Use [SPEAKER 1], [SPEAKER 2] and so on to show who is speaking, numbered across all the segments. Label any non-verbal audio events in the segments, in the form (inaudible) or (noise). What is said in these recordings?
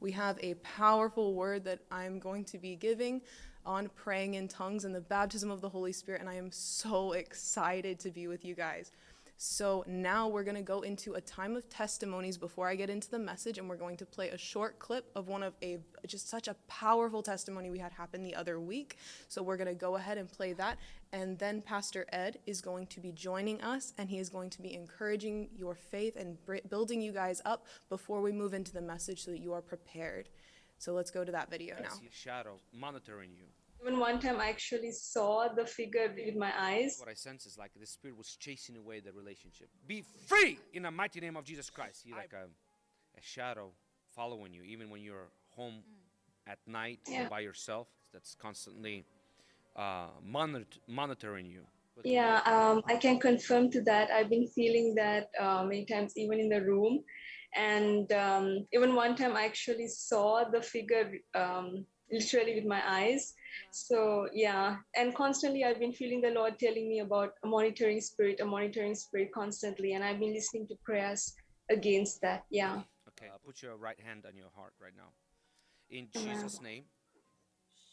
[SPEAKER 1] we have a powerful word that I'm going to be giving on praying in tongues and the baptism of the Holy Spirit, and I am so excited to be with you guys. So now we're going to go into a time of testimonies before I get into the message, and we're going to play a short clip of one of a just such a powerful testimony we had happen the other week. So we're going to go ahead and play that, and then Pastor Ed is going to be joining us, and he is going to be encouraging your faith and building you guys up before we move into the message, so that you are prepared. So let's go to that video now.
[SPEAKER 2] I see a shadow monitoring you.
[SPEAKER 3] Even one time I actually saw the figure with my eyes.
[SPEAKER 2] What I sense is like the spirit was chasing away the relationship. Be free in the mighty name of Jesus Christ. See like a, a shadow following you, even when you're home at night
[SPEAKER 3] Yeah.
[SPEAKER 2] by yourself. That's constantly uh, monitor- monitoring you. But
[SPEAKER 3] Yeah, um, I can confirm to that. I've been feeling that uh, many times, even in the room. And um, even one time, I actually saw the figure um, literally with my eyes. So, yeah, and constantly, I've been feeling the Lord telling me about a monitoring spirit, a monitoring spirit constantly. And I've been listening to prayers against that. Yeah.
[SPEAKER 2] Okay, put your right hand on your heart right now. In
[SPEAKER 3] Amen.
[SPEAKER 2] Jesus' name,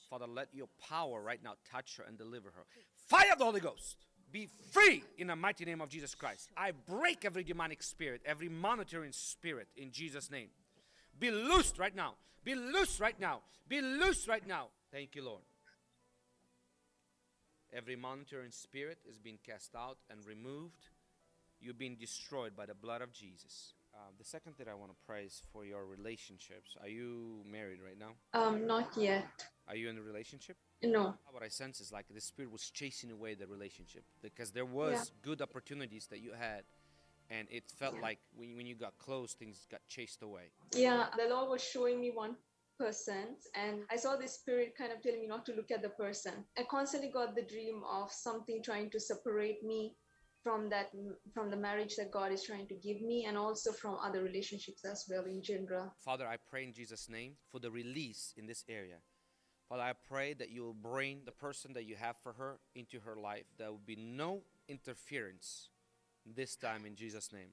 [SPEAKER 2] Father, let your power right now touch her and deliver her. Fire of the Holy Ghost. Be free in the mighty name of Jesus Christ. I break every demonic spirit, every monitoring spirit in Jesus' name. Be loosed right now. Be loose right now. Be loose right now. Thank you, Lord. Every monitoring spirit is being cast out and removed. You've been destroyed by the blood of Jesus. Uh, the second thing I want to pray is for your relationships. Are you married right now?
[SPEAKER 3] Um, not yet.
[SPEAKER 2] Are you in a relationship?
[SPEAKER 3] No.
[SPEAKER 2] What I sense is like the spirit was chasing away the relationship because there was
[SPEAKER 3] Yeah.
[SPEAKER 2] good opportunities that you had, and it felt like when, when you got close, things got chased away.
[SPEAKER 3] Yeah, the Lord was showing me one person, and I saw this spirit kind of telling me not to look at the person. I constantly got the dream of something trying to separate me from that from the marriage that God is trying to give me, and also from other relationships as well in general.
[SPEAKER 2] Father, I pray in Jesus' name for the release in this area. Father, I pray that you will bring the person that you have for her into her life. There will be no interference this time in Jesus' name.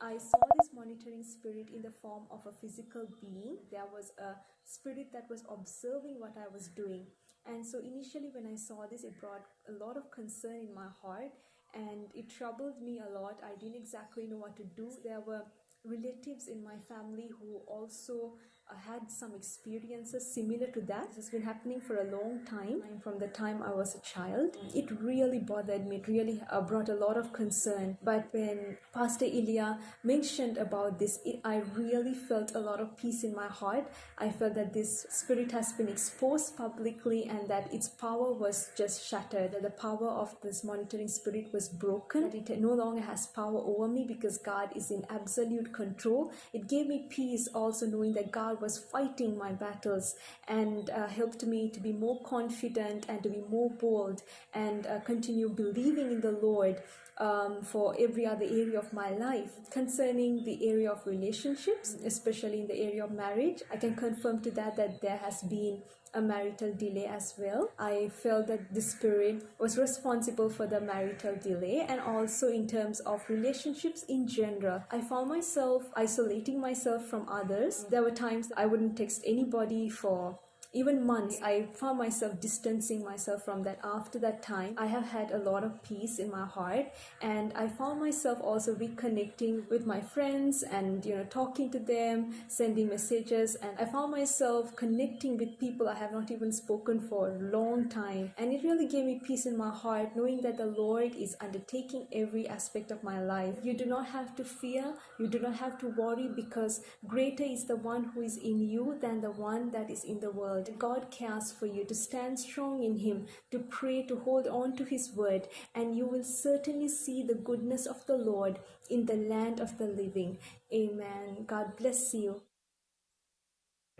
[SPEAKER 4] I saw this monitoring spirit in the form of a physical being. There was a spirit that was observing what I was doing. And so initially, when I saw this, it brought a lot of concern in my heart and it troubled me a lot. I didn't exactly know what to do. There were relatives in my family who also had some experiences similar to that. This has been happening for a long time, from the time I was a child. It really bothered me. It really uh, brought a lot of concern. But when Pastor Ilya mentioned about this, it, I really felt a lot of peace in my heart. I felt that this spirit has been exposed publicly and that its power was just shattered. That the power of this monitoring spirit was broken. That it no longer has power over me because God is in absolute control. It gave me peace also knowing that God was fighting my battles and uh, helped me to be more confident and to be more bold and uh, continue believing in the Lord um, for every other area of my life. Concerning the area of relationships, especially in the area of marriage, I can confirm to that that there has been a marital delay as well. I felt that the spirit was responsible for the marital delay and also in terms of relationships in general. I found myself isolating myself from others. There were times I wouldn't text anybody for even months i found myself distancing myself from that. After that time i have had a lot of peace in my heart and i found myself also reconnecting with my friends and you know talking to them sending messages and i found myself connecting with people i have not even spoken for a long time. And it really gave me peace in my heart knowing that the lord is undertaking every aspect of my life. You do not have to fear you do not have to worry because greater is the one who is in you than the one that is in the world God cares for you to stand strong in Him, to pray, to hold on to His word, and you will certainly see the goodness of the Lord in the land of the living. Amen. God bless you.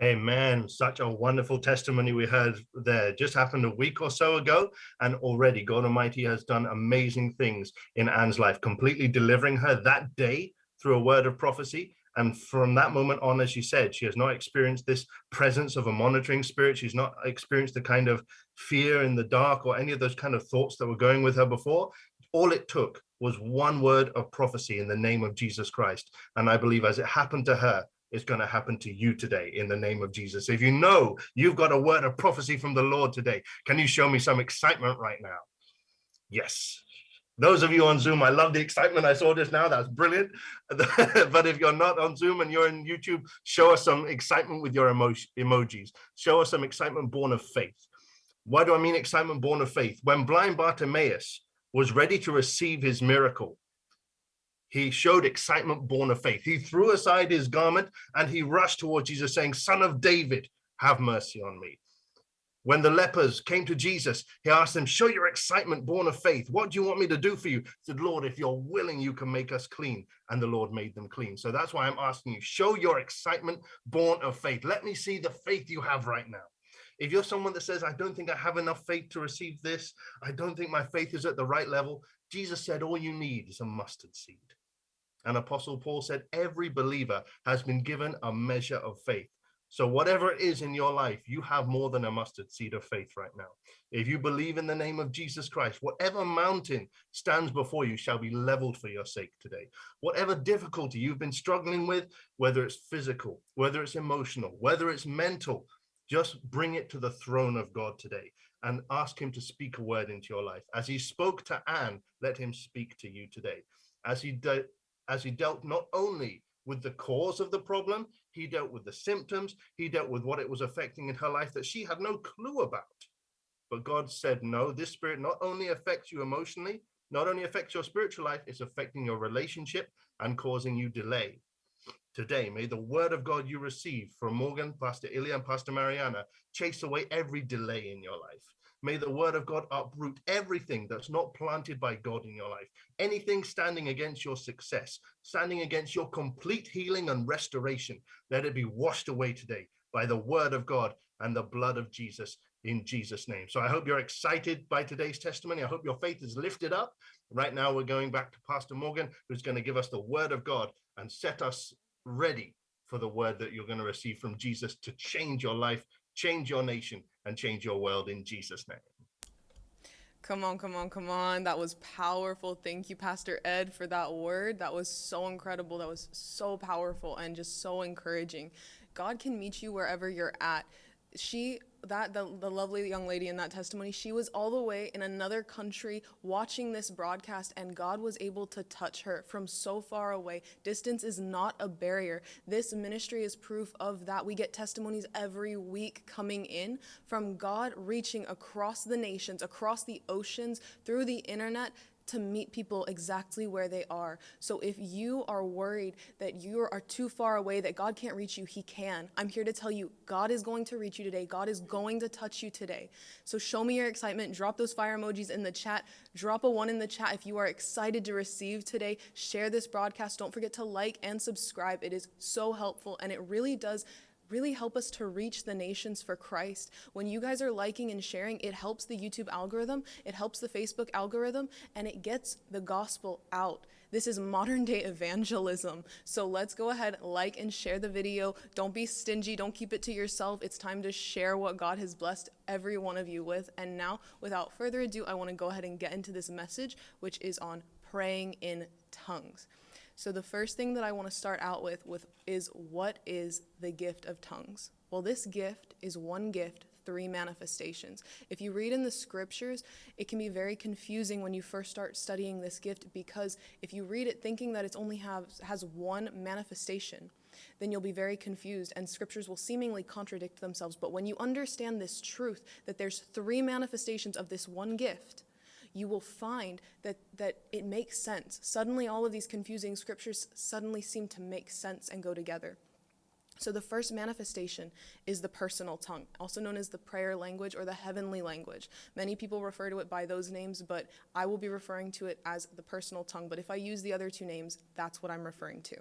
[SPEAKER 5] Amen. Such a wonderful testimony we heard there. Just happened a week or so ago, and already God Almighty has done amazing things in Anne's life, completely delivering her that day through a word of prophecy. And from that moment on, as she said, she has not experienced this presence of a monitoring spirit. She's not experienced the kind of fear in the dark or any of those kind of thoughts that were going with her before. All it took was one word of prophecy in the name of Jesus Christ. And I believe as it happened to her, it's going to happen to you today in the name of Jesus. If you know you've got a word of prophecy from the Lord today, can you show me some excitement right now? Yes. Those of you on Zoom, I love the excitement. I saw this now. That's brilliant. (laughs) but if you're not on Zoom and you're in YouTube, show us some excitement with your emo emojis. Show us some excitement born of faith. Why do I mean excitement born of faith? When blind Bartimaeus was ready to receive his miracle, he showed excitement born of faith. He threw aside his garment and he rushed towards Jesus saying, son of David, have mercy on me. When the lepers came to Jesus, he asked them, show your excitement born of faith. What do you want me to do for you? He said, Lord, if you're willing, you can make us clean. And the Lord made them clean. So that's why I'm asking you, show your excitement born of faith. Let me see the faith you have right now. If you're someone that says, I don't think I have enough faith to receive this, I don't think my faith is at the right level, Jesus said, all you need is a mustard seed. And Apostle Paul said, every believer has been given a measure of faith. So whatever it is in your life, you have more than a mustard seed of faith right now. If you believe in the name of Jesus Christ, whatever mountain stands before you shall be leveled for your sake today. Whatever difficulty you've been struggling with, whether it's physical, whether it's emotional, whether it's mental, just bring it to the throne of God today and ask him to speak a word into your life. As he spoke to Anne, let him speak to you today. As he, as he dealt not only with the cause of the problem. He dealt with the symptoms. He dealt with what it was affecting in her life that she had no clue about. But God said, no, this spirit not only affects you emotionally, not only affects your spiritual life, it's affecting your relationship and causing you delay. Today, may the word of God you receive from Morgan, Pastor Ilya, and Pastor Mariana chase away every delay in your life. May the word of God uproot everything that's not planted by God in your life. Anything standing against your success, standing against your complete healing and restoration, let it be washed away today by the word of God and the blood of Jesus in Jesus name. So I hope you're excited by today's testimony. I hope your faith is lifted up. Right now we're going back to Pastor Morgan, who's going to give us the word of God and set us ready for the word that you're going to receive from Jesus to change your life, change your nation, and change your world in Jesus' name.
[SPEAKER 1] Come on, come on, come on. That was powerful. Thank you, Pastor Ed, for that word. That was so incredible. That was so powerful and just so encouraging. God can meet you wherever you're at. She that the, the lovely young lady in that testimony she was all the way in another country watching this broadcast and god was able to touch her from so far away. Distance is not a barrier. This ministry is proof of that. We get testimonies every week coming in from god reaching across the nations across the oceans through the internet to meet people exactly where they are. So if you are worried that you are too far away, that God can't reach you, He can. I'm here to tell you, God is going to reach you today. God is going to touch you today. So show me your excitement. Drop those fire emojis in the chat. Drop a one in the chat if you are excited to receive today. Share this broadcast. Don't forget to like and subscribe. It is so helpful and it really does really help us to reach the nations for Christ. When you guys are liking and sharing, it helps the YouTube algorithm, it helps the Facebook algorithm, and it gets the gospel out. This is modern day evangelism. So let's go ahead, like and share the video. Don't be stingy. Don't keep it to yourself. It's time to share what God has blessed every one of you with. And now, without further ado, I want to go ahead and get into this message, which is on praying in tongues. So the first thing that I want to start out with, with is what is the gift of tongues? Well, this gift is one gift, three manifestations. If you read in the scriptures, it can be very confusing when you first start studying this gift because if you read it thinking that it only has, has one manifestation, then you'll be very confused and scriptures will seemingly contradict themselves. But when you understand this truth that there's three manifestations of this one gift, you will find that, that it makes sense. Suddenly, all of these confusing scriptures suddenly seem to make sense and go together. So, the first manifestation is the personal tongue, also known as the prayer language or the heavenly language. Many people refer to it by those names, but I will be referring to it as the personal tongue. But if I use the other two names, that's what I'm referring to.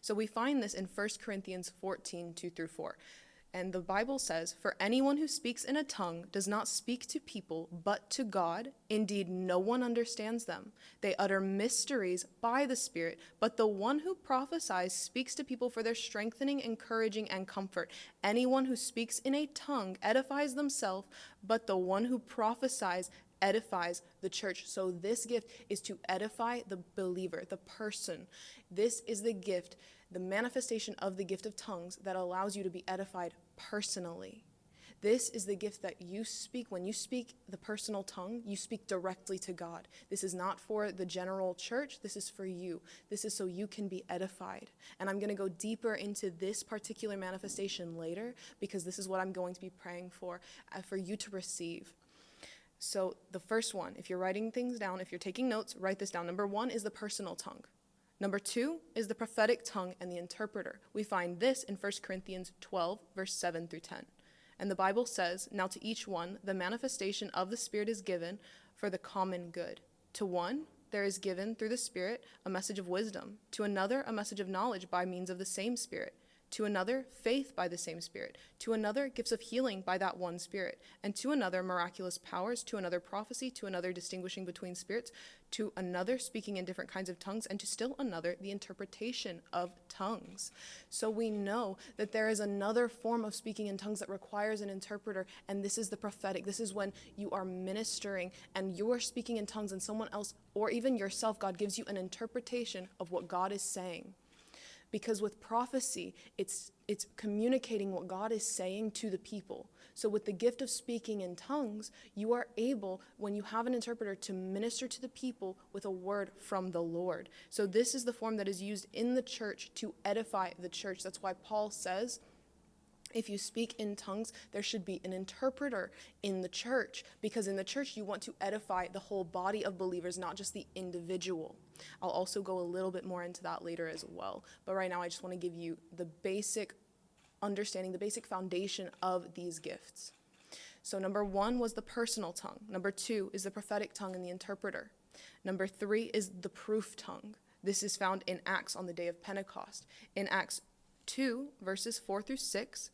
[SPEAKER 1] So, we find this in 1 Corinthians 14 2 through 4. And the Bible says, For anyone who speaks in a tongue does not speak to people, but to God. Indeed, no one understands them. They utter mysteries by the Spirit, but the one who prophesies speaks to people for their strengthening, encouraging, and comfort. Anyone who speaks in a tongue edifies themselves, but the one who prophesies edifies the church. So, this gift is to edify the believer, the person. This is the gift the manifestation of the gift of tongues that allows you to be edified personally. This is the gift that you speak. When you speak the personal tongue, you speak directly to God. This is not for the general church. This is for you. This is so you can be edified. And I'm going to go deeper into this particular manifestation later because this is what I'm going to be praying for, uh, for you to receive. So, the first one, if you're writing things down, if you're taking notes, write this down. Number one is the personal tongue. Number two is the prophetic tongue and the interpreter. We find this in 1 Corinthians 12, verse 7 through 10. And the Bible says, Now to each one, the manifestation of the Spirit is given for the common good. To one, there is given through the Spirit a message of wisdom, to another, a message of knowledge by means of the same Spirit to another, faith by the same Spirit, to another, gifts of healing by that one Spirit, and to another, miraculous powers, to another, prophecy, to another, distinguishing between spirits, to another, speaking in different kinds of tongues, and to still another, the interpretation of tongues. So we know that there is another form of speaking in tongues that requires an interpreter, and this is the prophetic. This is when you are ministering and you are speaking in tongues, and someone else, or even yourself, God gives you an interpretation of what God is saying because with prophecy it's it's communicating what God is saying to the people. So with the gift of speaking in tongues, you are able when you have an interpreter to minister to the people with a word from the Lord. So this is the form that is used in the church to edify the church. That's why Paul says if you speak in tongues, there should be an interpreter in the church because in the church you want to edify the whole body of believers, not just the individual. I'll also go a little bit more into that later as well. But right now, I just want to give you the basic understanding, the basic foundation of these gifts. So, number one was the personal tongue. Number two is the prophetic tongue and the interpreter. Number three is the proof tongue. This is found in Acts on the day of Pentecost. In Acts 2, verses 4 through 6,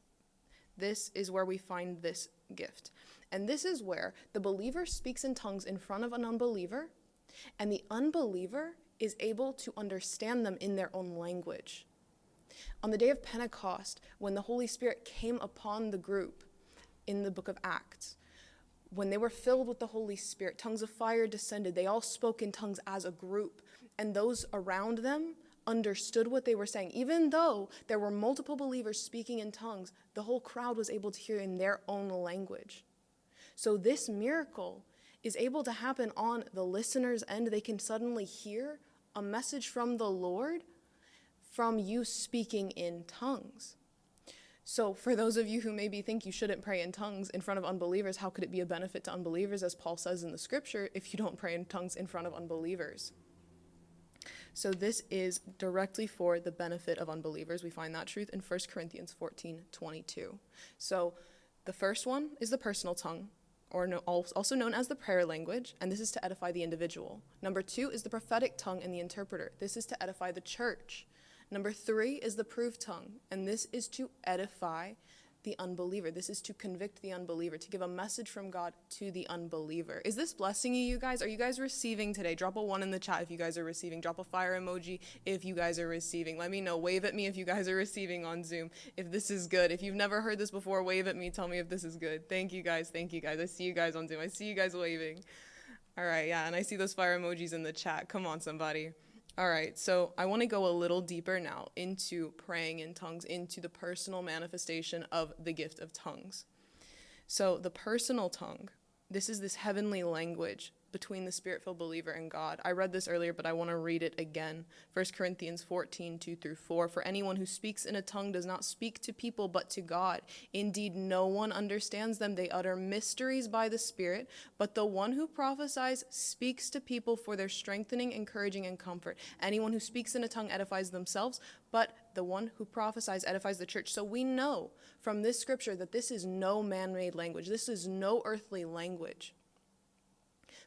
[SPEAKER 1] this is where we find this gift. And this is where the believer speaks in tongues in front of an unbeliever, and the unbeliever is able to understand them in their own language. On the day of Pentecost, when the Holy Spirit came upon the group in the book of Acts, when they were filled with the Holy Spirit, tongues of fire descended. They all spoke in tongues as a group, and those around them understood what they were saying. Even though there were multiple believers speaking in tongues, the whole crowd was able to hear in their own language. So, this miracle is able to happen on the listener's end. They can suddenly hear a message from the Lord from you speaking in tongues. So, for those of you who maybe think you shouldn't pray in tongues in front of unbelievers, how could it be a benefit to unbelievers, as Paul says in the scripture, if you don't pray in tongues in front of unbelievers? So this is directly for the benefit of unbelievers. We find that truth in 1 Corinthians 14 22. So the first one is the personal tongue, or no, also known as the prayer language, and this is to edify the individual. Number two is the prophetic tongue and the interpreter. This is to edify the church. Number three is the proof tongue, and this is to edify the unbeliever. This is to convict the unbeliever, to give a message from God to the unbeliever. Is this blessing you, you guys? Are you guys receiving today? Drop a one in the chat if you guys are receiving. Drop a fire emoji if you guys are receiving. Let me know. Wave at me if you guys are receiving on Zoom. If this is good. If you've never heard this before, wave at me. Tell me if this is good. Thank you guys. Thank you guys. I see you guys on Zoom. I see you guys waving. All right, yeah, and I see those fire emojis in the chat. Come on, somebody. All right, so I want to go a little deeper now into praying in tongues, into the personal manifestation of the gift of tongues. So, the personal tongue, this is this heavenly language between the spirit filled believer and God. I read this earlier, but I want to read it again. 1 Corinthians 14, 2 through 4. For anyone who speaks in a tongue does not speak to people, but to God. Indeed, no one understands them. They utter mysteries by the Spirit, but the one who prophesies speaks to people for their strengthening, encouraging, and comfort. Anyone who speaks in a tongue edifies themselves, but the one who prophesies edifies the church. So we know from this scripture that this is no man made language, this is no earthly language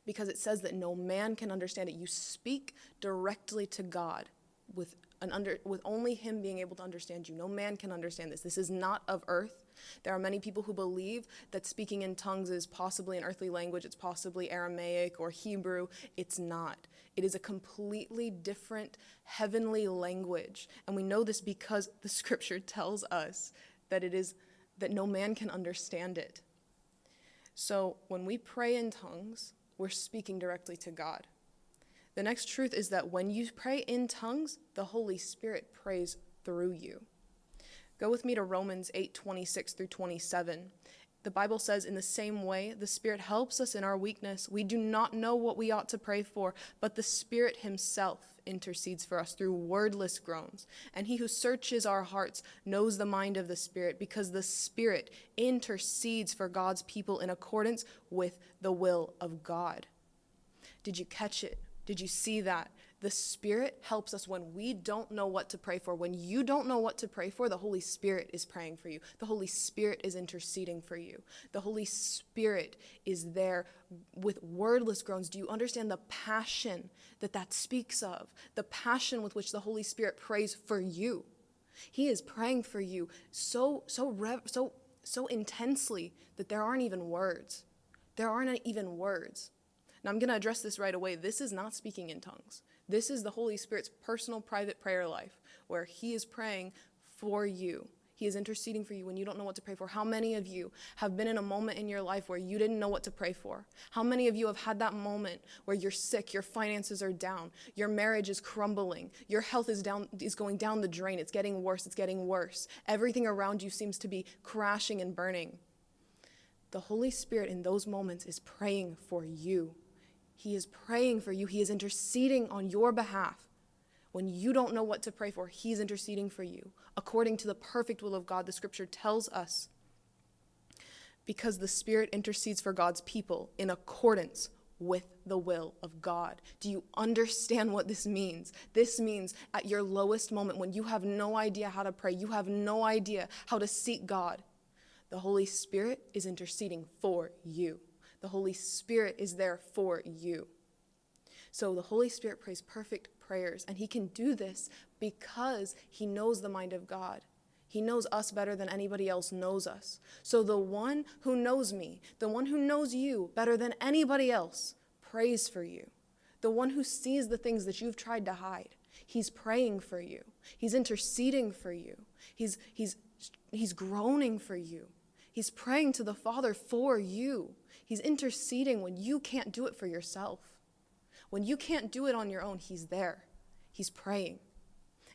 [SPEAKER 1] because it says that no man can understand it. You speak directly to God with an under with only him being able to understand you. No man can understand this. This is not of earth. There are many people who believe that speaking in tongues is possibly an earthly language, it's possibly Aramaic or Hebrew. It's not. It is a completely different heavenly language. And we know this because the (laughs) scripture tells us that it is that no man can understand it. So when we pray in tongues, we're speaking directly to God. The next truth is that when you pray in tongues, the Holy Spirit prays through you. Go with me to Romans 8 26 through 27. The Bible says, In the same way, the Spirit helps us in our weakness. We do not know what we ought to pray for, but the Spirit Himself intercedes for us through wordless groans. And He who searches our hearts knows the mind of the Spirit, because the Spirit intercedes for God's people in accordance with the will of God. Did you catch it? Did you see that? The Spirit helps us when we don't know what to pray for. When you don't know what to pray for, the Holy Spirit is praying for you. The Holy Spirit is interceding for you. The Holy Spirit is there with wordless groans. Do you understand the passion that that speaks of? The passion with which the Holy Spirit prays for you. He is praying for you so so rev- so so intensely that there aren't even words. There aren't even words. Now I'm going to address this right away. This is not speaking in tongues. This is the Holy Spirit's personal private prayer life where He is praying for you. He is interceding for you when you don't know what to pray for. How many of you have been in a moment in your life where you didn't know what to pray for? How many of you have had that moment where you're sick, your finances are down, your marriage is crumbling, your health is down is going down the drain, it's getting worse, it's getting worse. Everything around you seems to be crashing and burning. The Holy Spirit in those moments is praying for you. He is praying for you. He is interceding on your behalf. When you don't know what to pray for, He's interceding for you according to the perfect will of God. The scripture tells us because the Spirit intercedes for God's people in accordance with the will of God. Do you understand what this means? This means at your lowest moment when you have no idea how to pray, you have no idea how to seek God, the Holy Spirit is interceding for you. The Holy Spirit is there for you. So the Holy Spirit prays perfect prayers, and He can do this because He knows the mind of God. He knows us better than anybody else knows us. So the one who knows me, the one who knows you better than anybody else, prays for you. The one who sees the things that you've tried to hide, he's praying for you. He's interceding for you. He's, he's, he's groaning for you. He's praying to the Father for you. He's interceding when you can't do it for yourself. When you can't do it on your own, He's there. He's praying.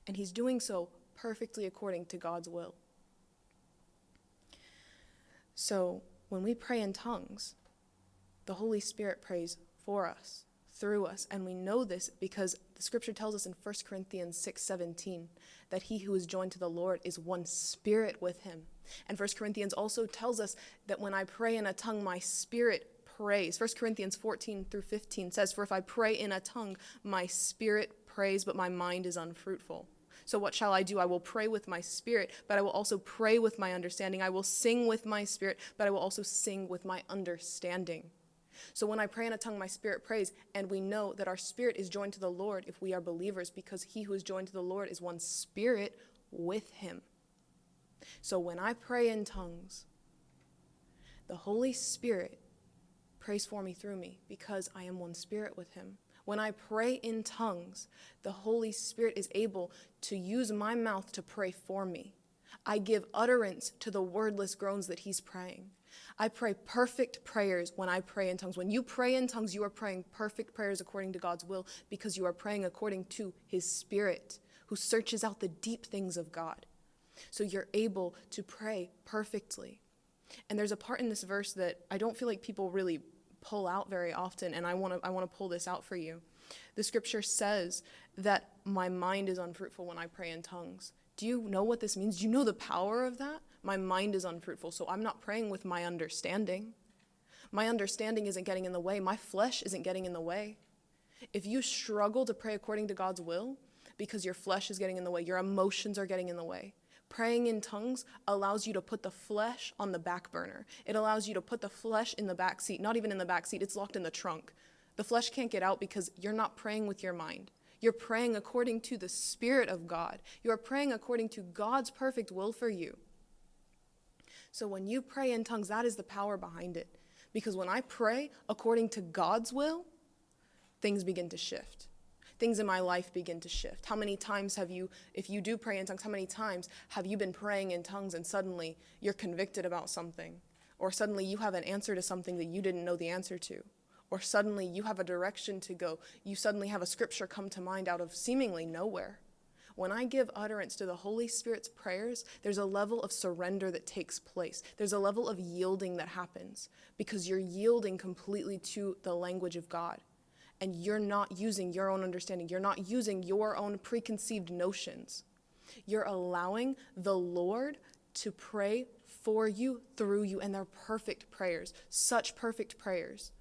[SPEAKER 1] And He's doing so perfectly according to God's will. So when we pray in tongues, the Holy Spirit prays for us, through us, and we know this because the scripture tells us in 1 Corinthians 6:17 that he who is joined to the Lord is one spirit with him. And 1 Corinthians also tells us that when I pray in a tongue, my spirit prays. 1 Corinthians 14 through 15 says, For if I pray in a tongue, my spirit prays, but my mind is unfruitful. So what shall I do? I will pray with my spirit, but I will also pray with my understanding. I will sing with my spirit, but I will also sing with my understanding. So when I pray in a tongue, my spirit prays, and we know that our spirit is joined to the Lord if we are believers, because he who is joined to the Lord is one spirit with him. So when I pray in tongues, the Holy Spirit prays for me through me because I am one spirit with him. When I pray in tongues, the Holy Spirit is able to use my mouth to pray for me. I give utterance to the wordless groans that he's praying. I pray perfect prayers when I pray in tongues. When you pray in tongues, you are praying perfect prayers according to God's will because you are praying according to his spirit who searches out the deep things of God. So you're able to pray perfectly. And there's a part in this verse that I don't feel like people really pull out very often, and I want to I want to pull this out for you. The scripture says that my mind is unfruitful when I pray in tongues. Do you know what this means? Do you know the power of that? My mind is unfruitful, so I'm not praying with my understanding. My understanding isn't getting in the way. My flesh isn't getting in the way. If you struggle to pray according to God's will because your flesh is getting in the way, your emotions are getting in the way, Praying in tongues allows you to put the flesh on the back burner. It allows you to put the flesh in the back seat, not even in the back seat, it's locked in the trunk. The flesh can't get out because you're not praying with your mind. You're praying according to the Spirit of God. You are praying according to God's perfect will for you. So when you pray in tongues, that is the power behind it. Because when I pray according to God's will, things begin to shift things in my life begin to shift. How many times have you, if you do pray in tongues, how many times have you been praying in tongues and suddenly you're convicted about something? Or suddenly you have an answer to something that you didn't know the answer to? Or suddenly you have a direction to go. You suddenly have a scripture come to mind out of seemingly nowhere. When I give utterance to the Holy Spirit's prayers, there's a level of surrender that takes place. There's a level of yielding that happens because you're yielding completely to the language of God. And you're not using your own understanding, you're not using your own preconceived notions. You're allowing the Lord to pray for you, through you, and they're perfect prayers. Such perfect prayers.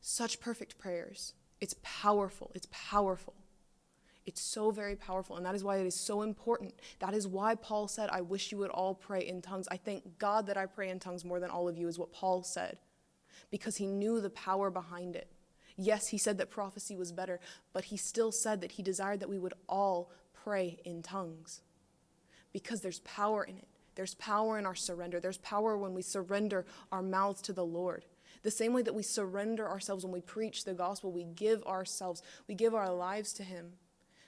[SPEAKER 1] Such perfect prayers. It's powerful. It's powerful. It's so very powerful, and that is why it is so important. That is why Paul said, I wish you would all pray in tongues. I thank God that I pray in tongues more than all of you, is what Paul said, because he knew the power behind it. Yes, he said that prophecy was better, but he still said that he desired that we would all pray in tongues because there's power in it. There's power in our surrender. There's power when we surrender our mouths to the Lord. The same way that we surrender ourselves when we preach the gospel, we give ourselves, we give our lives to Him.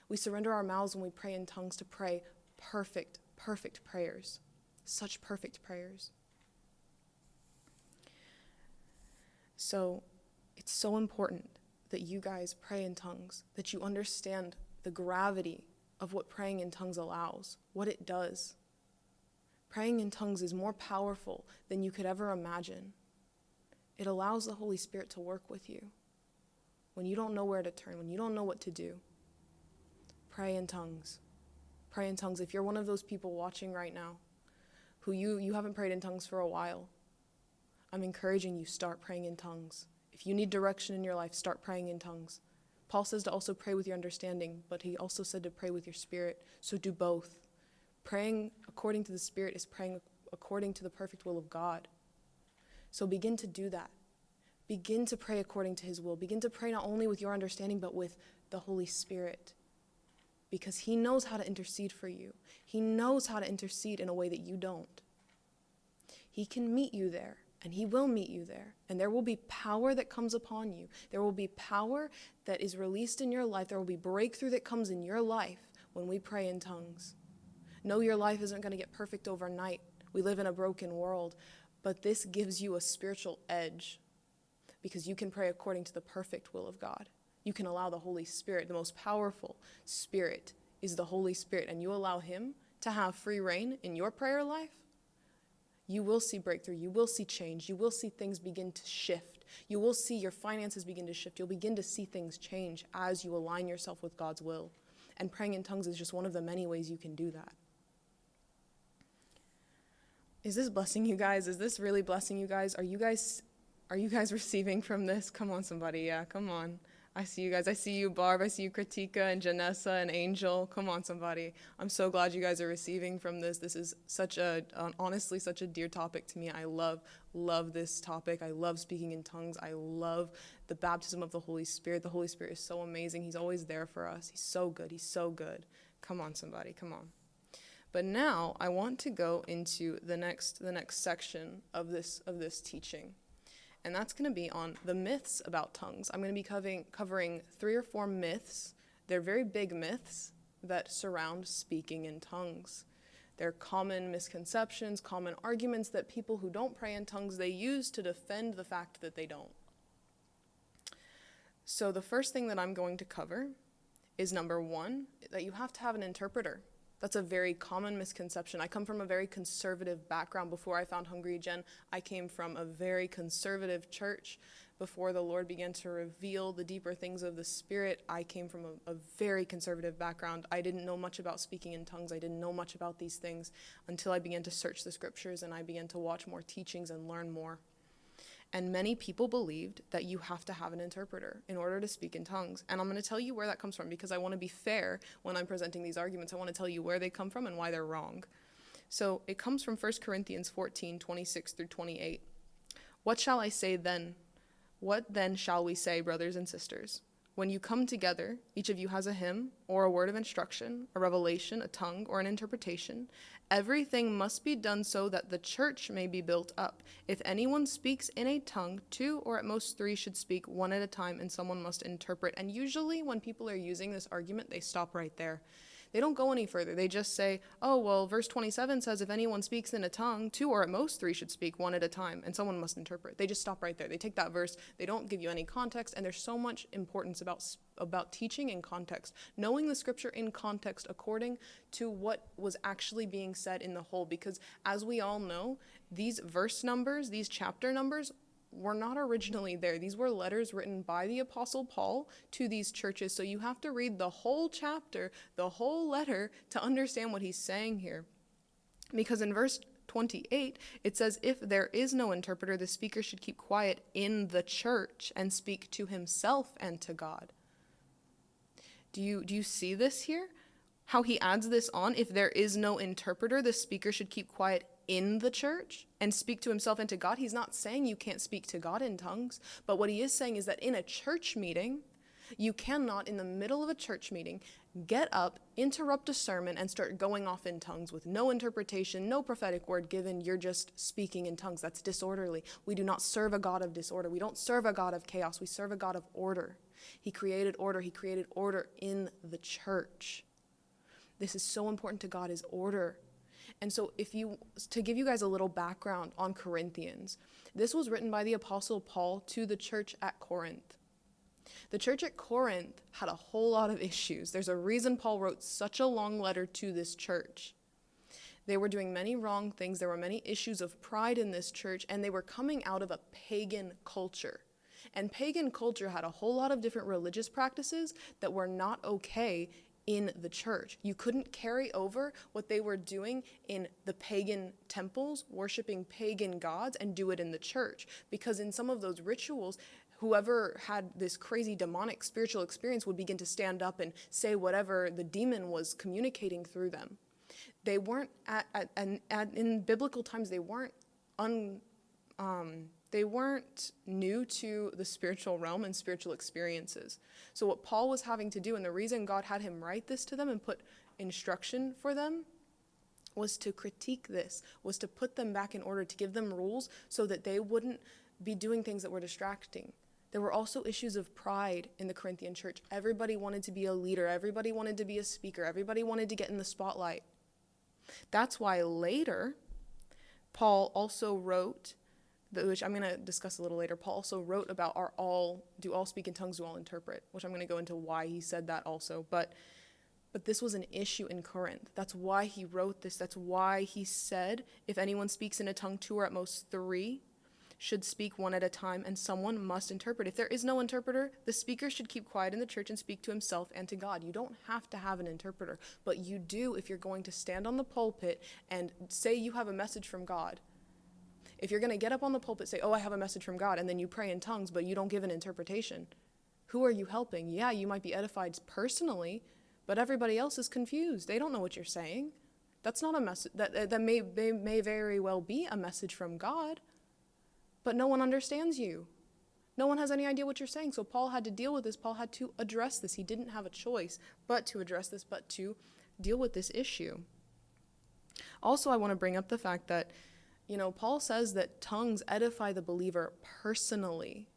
[SPEAKER 1] We surrender our mouths when we pray in tongues to pray perfect, perfect prayers. Such perfect prayers. So it's so important that you guys pray in tongues, that you understand the gravity of what praying in tongues allows, what it does. Praying in tongues is more powerful than you could ever imagine. It allows the Holy Spirit to work with you. When you don't know where to turn, when you don't know what to do, pray in tongues. Pray in tongues. If you're one of those people watching right now who you, you haven't prayed in tongues for a while, I'm encouraging you start praying in tongues. If you need direction in your life, start praying in tongues. Paul says to also pray with your understanding, but he also said to pray with your spirit. So do both. Praying according to the Spirit is praying according to the perfect will of God. So begin to do that. Begin to pray according to His will. Begin to pray not only with your understanding, but with the Holy Spirit. Because He knows how to intercede for you, He knows how to intercede in a way that you don't. He can meet you there, and He will meet you there. And there will be power that comes upon you. There will be power that is released in your life. There will be breakthrough that comes in your life when we pray in tongues. No, your life isn't going to get perfect overnight. We live in a broken world, but this gives you a spiritual edge because you can pray according to the perfect will of God. You can allow the Holy Spirit, the most powerful spirit is the Holy Spirit, and you allow Him to have free reign in your prayer life. You will see breakthrough. You will see change. You will see things begin to shift. You will see your finances begin to shift. You'll begin to see things change as you align yourself with God's will. And praying in tongues is just one of the many ways you can do that. Is this blessing you guys? Is this really blessing you guys? Are you guys are you guys (laughs) receiving from this? Come on somebody. Yeah, come on. I see you guys. I see you, Barb. I see you, Kritika and Janessa and Angel. Come on, somebody. I'm so glad you guys are receiving from this. This is such a, honestly, such a dear topic to me. I love, love this topic. I love speaking in tongues. I love the baptism of the Holy Spirit. The Holy Spirit is so amazing. He's always there for us. He's so good. He's so good. Come on, somebody. Come on. But now I want to go into the next the next section of this of this teaching. And that's going to be on the myths about tongues. I'm going to be covering covering three or four myths. They're very big myths that surround speaking in tongues. They're common misconceptions, common arguments that people who don't pray in tongues they use to defend the fact that they don't. So the first thing that I'm going to cover is number 1 that you have to have an interpreter. That's a very common misconception. I come from a very conservative background. Before I found Hungry Gen, I came from a very conservative church. Before the Lord began to reveal the deeper things of the Spirit, I came from a, a, very conservative background. I didn't know much about speaking in tongues. I didn't know much about these things until I began to search the scriptures and I began to watch more teachings and learn more. And many people believed that you have to have an interpreter in order to speak in tongues. And I'm going to tell you where that comes from because I want to be fair when I'm presenting these arguments. I want to tell you where they come from and why they're wrong. So it comes from 1 Corinthians 14 26 through 28. What shall I say then? What then shall we say, brothers and sisters? When you come together, each of you has a hymn, or a word of instruction, a revelation, a tongue, or an interpretation. Everything must be done so that the church may be built up. If anyone speaks in a tongue, two or at most three should speak one at a time, and someone must interpret. And usually, when people are using this argument, they stop right there. They don't go any further. They just say, oh, well, verse 27 says if anyone speaks in a tongue, two or at most three should speak one at a time, and someone must interpret. They just stop right there. They take that verse, they don't give you any context, and there's so much importance about about teaching in context, knowing the scripture in context according to what was actually being said in the whole. Because as we all know, these verse numbers, these chapter numbers, were not originally there. These were letters written by the Apostle Paul to these churches. So you have to read the whole chapter, the whole letter, to understand what he's saying here. Because in verse 28, it says, If there is no interpreter, the speaker should keep quiet in the church and speak to himself and to God. Do you, do you see this here? How he adds this on? If there is no interpreter, the speaker should keep quiet in the church and speak to himself and to God. He's not saying you can't speak to God in tongues, but what he is saying is that in a church meeting, you cannot, in the middle of a church meeting, get up, interrupt a sermon, and start going off in tongues with no interpretation, no prophetic word given. You're just speaking in tongues. That's disorderly. We do not serve a God of disorder. We don't serve a God of chaos. We serve a God of order. He created order. He created order in the church. This is so important to God is order. And so if you to give you guys a little background on Corinthians, this was written by the apostle Paul to the church at Corinth. The church at Corinth had a whole lot of issues. There's a reason Paul wrote such a long letter to this church. They were doing many wrong things. There were many issues of pride in this church, and they were coming out of a pagan culture. And pagan culture had a whole lot of different religious practices that were not okay in the church. You couldn't carry over what they were doing in the pagan temples, worshiping pagan gods, and do it in the church. Because in some of those rituals, whoever had this crazy demonic spiritual experience would begin to stand up and say whatever the demon was communicating through them. They weren't at, at, at, in biblical times, they weren't un, um, they weren't new to the spiritual realm and spiritual experiences. So, what Paul was having to do, and the reason God had him write this to them and put instruction for them, was to critique this, was to put them back in order, to give them rules so that they wouldn't be doing things that were distracting. There were also issues of pride in the Corinthian church. Everybody wanted to be a leader, everybody wanted to be a speaker, everybody wanted to get in the spotlight. That's why later, Paul also wrote which I'm going to discuss a little later. Paul also wrote about are all do all speak in tongues, do all interpret, which I'm going to go into why he said that also. But but this was an issue in Corinth. That's why he wrote this. That's why he said if anyone speaks in a tongue, two or at most three should speak one at a time, and someone must interpret. If there is no interpreter, the speaker should keep quiet in the church and speak to himself and to God. You don't have to have an interpreter, but you do if you're going to stand on the pulpit and say you have a message from God if you're going to get up on the pulpit say, "Oh, I have a message from God," and then you pray in tongues but you don't give an interpretation, who are you helping? Yeah, you might be edified personally, but everybody else is confused. They don't know what you're saying. That's not a message that that may they may very well be a message from God, but no one understands you. No one has any idea what you're saying. So Paul had to deal with this. Paul had to address this. He didn't have a choice but to address this, but to deal with this issue. Also, I want to bring up the fact that you know, Paul says that tongues edify the believer personally.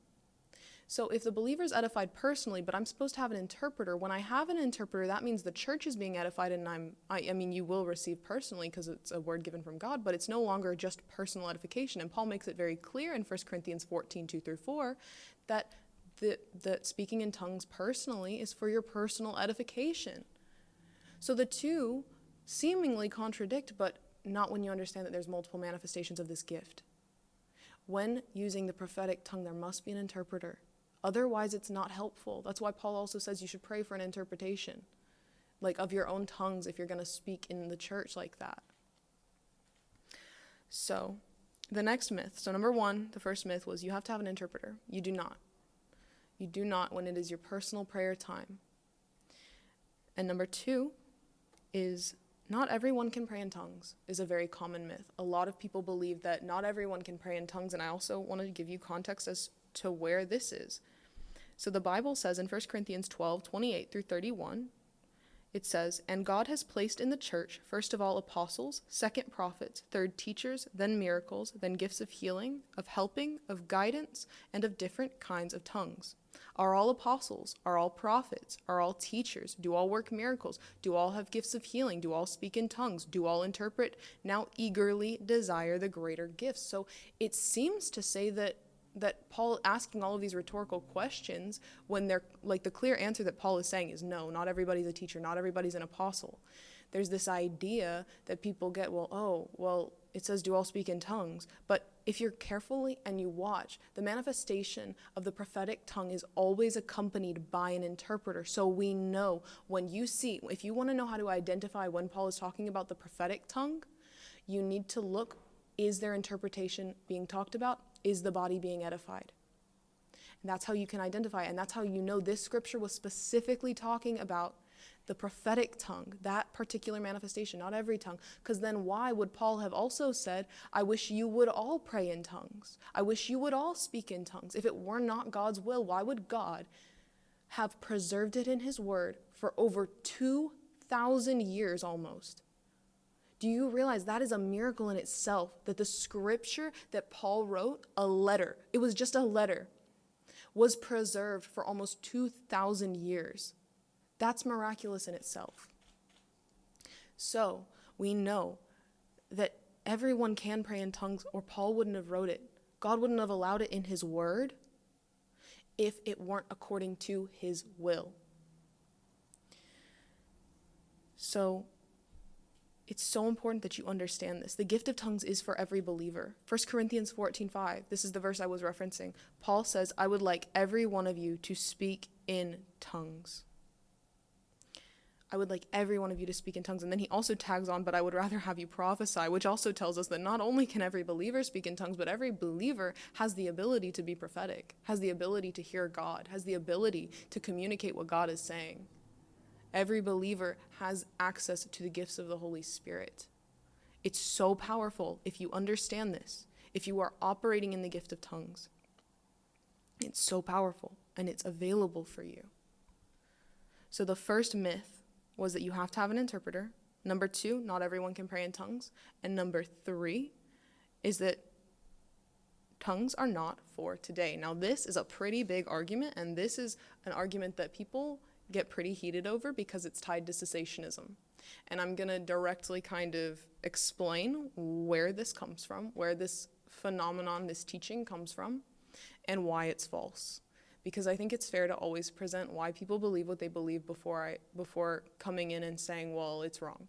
[SPEAKER 1] So if the believer is edified personally, but I'm supposed to have an interpreter, when I have an interpreter, that means the church is being edified, and I'm, I, I mean, you will receive personally because it's a word given from God, but it's no longer just personal edification. And Paul makes it very clear in 1 Corinthians 14, 2 through 4, that the, that speaking in tongues personally is for your personal edification. So the two seemingly contradict, but not when you understand that there's multiple manifestations of this gift. When using the prophetic tongue, there must be an interpreter. Otherwise, it's not helpful. That's why Paul also says you should pray for an interpretation, like of your own tongues, if you're going to speak in the church like that. So, the next myth. So, number one, the first myth was you have to have an interpreter. You do not. You do not when it is your personal prayer time. And number two is not everyone can pray in tongues is a very common myth. A lot of people believe that not everyone can pray in tongues, and I also want to give you context as to where this is. So the Bible says in 1 Corinthians 12, 28 through 31, it says, And God has placed in the church, first of all, apostles, second, prophets, third, teachers, then miracles, then gifts of healing, of helping, of guidance, and of different kinds of tongues. Are all apostles? Are all prophets? Are all teachers? Do all work miracles? Do all have gifts of healing? Do all speak in tongues? Do all interpret? Now eagerly desire the greater gifts. So it seems to say that that Paul asking all of these rhetorical questions when they're like the clear answer that Paul is saying is no, not everybody's a teacher, not everybody's an apostle. There's this idea that people get, well, oh, well, it says do all speak in tongues, but if you're carefully and you watch, the manifestation of the prophetic tongue is always accompanied by an interpreter. So we know when you see, if you want to know how to identify when Paul is talking about the prophetic tongue, you need to look is there interpretation being talked about? Is the body being edified? And that's how you can identify, and that's how you know this scripture was specifically talking about the prophetic tongue, that particular manifestation, not every tongue. Because then why would Paul have also said, I wish you would all pray in tongues? I wish you would all speak in tongues. If it were not God's will, why would God have preserved it in his word for over 2,000 years almost? Do you realize that is a miracle in itself that the scripture that Paul wrote, a letter, it was just a letter, was preserved for almost 2,000 years? That's miraculous in itself. So we know that everyone can pray in tongues, or Paul wouldn't have wrote it. God wouldn't have allowed it in his word if it weren't according to his will. So it's so important that you understand this. The gift of tongues is for every believer. 1 Corinthians 14:5. This is the verse I was referencing. Paul says, "I would like every one of you to speak in tongues." I would like every one of you to speak in tongues. And then he also tags on, but I would rather have you prophesy, which also tells us that not only can every believer speak in tongues, but every believer has the ability to be prophetic, has the ability to hear God, has the ability to communicate what God is saying. Every believer has access to the gifts of the Holy Spirit. It's so powerful if you understand this, if you are operating in the gift of tongues. It's so powerful and it's available for you. So, the first myth was that you have to have an interpreter. Number two, not everyone can pray in tongues. And number three is that tongues are not for today. Now, this is a pretty big argument, and this is an argument that people get pretty heated over because it's tied to cessationism. And I'm going to directly kind of explain where this comes from, where this phenomenon, this teaching comes from, and why it's false. Because I think it's fair to always present why people believe what they believe before I before coming in and saying, "Well, it's wrong."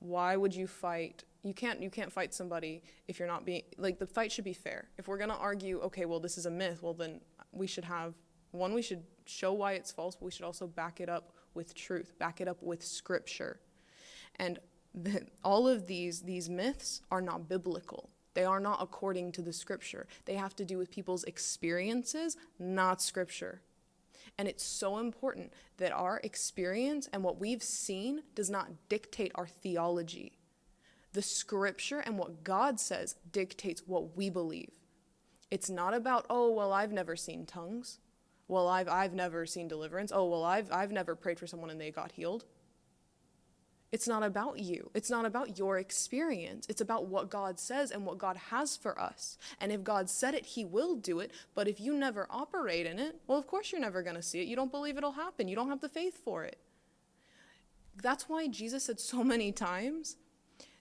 [SPEAKER 1] Why would you fight? You can't you can't fight somebody if you're not being like the fight should be fair. If we're going to argue, okay, well this is a myth, well then we should have one we should show why it's false, but we should also back it up with truth, back it up with scripture. And the, all of these these myths are not biblical. They are not according to the scripture. They have to do with people's experiences, not scripture. And it's so important that our experience and what we've seen does not dictate our theology. The scripture and what God says dictates what we believe. It's not about, oh, well, I've never seen tongues well i've i've never seen deliverance. Oh well i've i've never prayed for someone and they got healed. It's not about you. It's not about your experience. It's about what god says and what god has for us. And if god said it he will do it. But if you never operate in it well of course you're never going to see it. You don't believe it'll happen. You don't have the faith for it. That's why jesus said so many times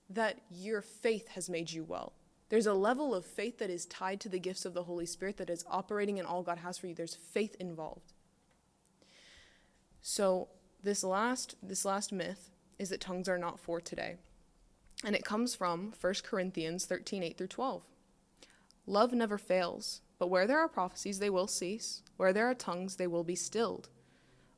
[SPEAKER 1] that your faith has made you well there's a level of faith that is tied to the gifts of the Holy Spirit that is operating in all God has for you. There's faith involved. So this last this last myth is that tongues are not for today. And it comes from 1 Corinthians 13, 8 through 12. Love never fails, but where there are prophecies, they will cease. Where there are tongues, they will be stilled.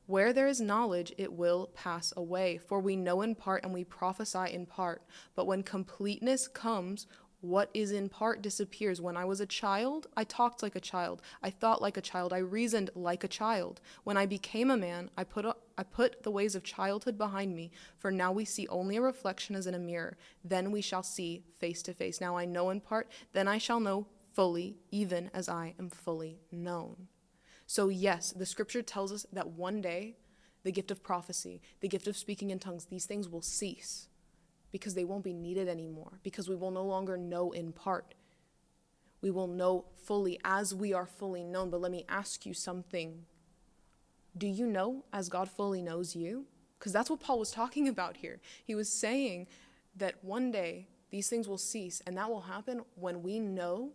[SPEAKER 1] Where there is knowledge, it will pass away. For we know in part and we prophesy in part. But when completeness comes, what is in part disappears. When I was a child, I talked like a child. I thought like a child. I reasoned like a child. When I became a man, I put, a, I put the ways of childhood behind me. For now we see only a reflection as in a mirror. Then we shall see face to face. Now I know in part, then I shall know fully, even as I am fully known. So, yes, the scripture tells us that one day the gift of prophecy, the gift of speaking in tongues, these things will cease because they won't be needed anymore, because we will no longer know in part. We will know fully as we are fully known. But let me ask you something. Do you know as God fully knows you? Because that's what Paul was talking (laughs) about here. He was saying that one day these things will cease, and that will happen when we know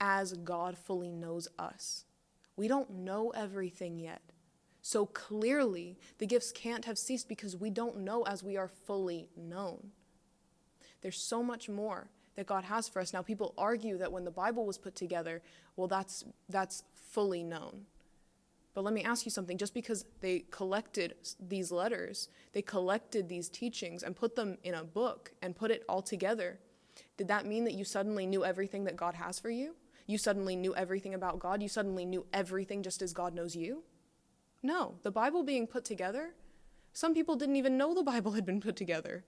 [SPEAKER 1] as God fully knows us. We don't know everything yet. So clearly, the gifts can't have ceased because we don't know as we are fully known. There's so much more that God has for us. Now, people argue that when the Bible was put together, well, that's, that's fully known. But let me ask you something just because they collected these letters, they collected these teachings and put them in a book and put it all together, did that mean that you suddenly knew everything that God has for you? You suddenly knew everything about God? You suddenly knew everything just as God knows you? No. The Bible being put together, some people didn't even know the Bible had been put together.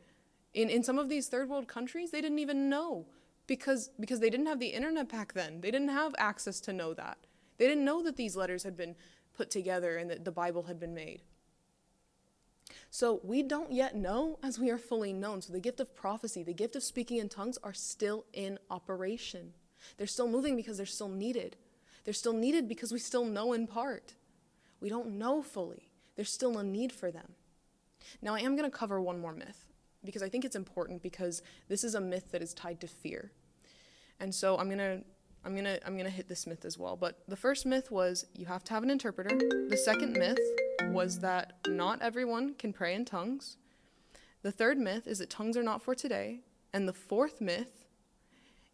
[SPEAKER 1] In, in some of these third world countries, they didn't even know because, because they didn't have the internet back then. They didn't have access to know that. They didn't know that these letters had been put together and that the Bible had been made. So we don't yet know as we are fully known. So the gift of prophecy, the gift of speaking in tongues are still in operation. They're still moving because they're still needed. They're still needed because we still know in part. We don't know fully. There's still a need for them. Now, I am going to cover one more myth because I think it's important because this is a myth that is tied to fear. And so I'm going to I'm going to I'm going to hit this myth as well. But the first myth was you have to have an interpreter. The second myth was that not everyone can pray in tongues. The third myth is that tongues are not for today. And the fourth myth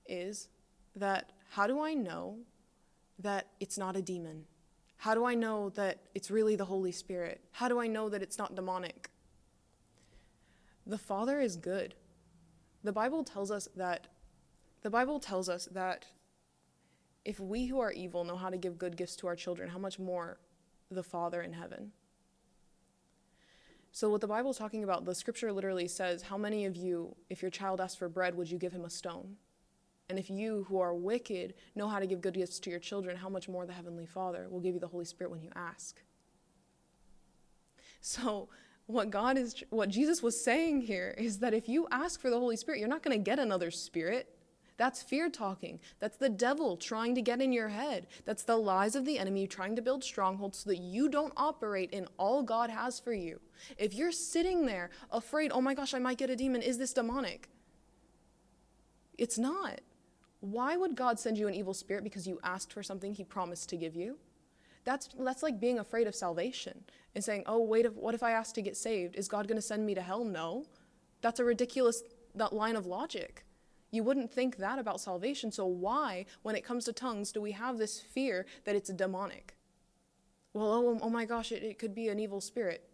[SPEAKER 1] is that how do I know that it's not a demon? How do I know that it's really the Holy Spirit? How do I know that it's not demonic? The Father is good. The Bible tells us that the Bible tells us that if we who are evil know how to give good gifts to our children, how much more the Father in heaven? So, what the Bible is talking about, the scripture literally says, How many of you, if your child asks for bread, would you give him a stone? And if you who are wicked know how to give good gifts to your children, how much more the Heavenly Father will give you the Holy Spirit when you ask? So, what God is, what Jesus was saying here is that if you ask for the Holy Spirit, you're not going to get another spirit. That's fear talking. That's the devil trying to get in your head. That's the lies of the enemy trying to build strongholds so that you don't operate in all God has for you. If you're sitting there afraid, oh my gosh, I might get a demon, is this demonic? It's not. Why would God send you an evil spirit because you asked for something he promised to give you? That's, that's like being afraid of salvation and saying, oh, wait, what if I ask to get saved? Is God going to send me to hell? No. That's a ridiculous that line of logic. You wouldn't think that about salvation. So, why, when it comes to tongues, do we have this fear that it's demonic? Well, oh, oh, oh my gosh, it, it could be an evil spirit.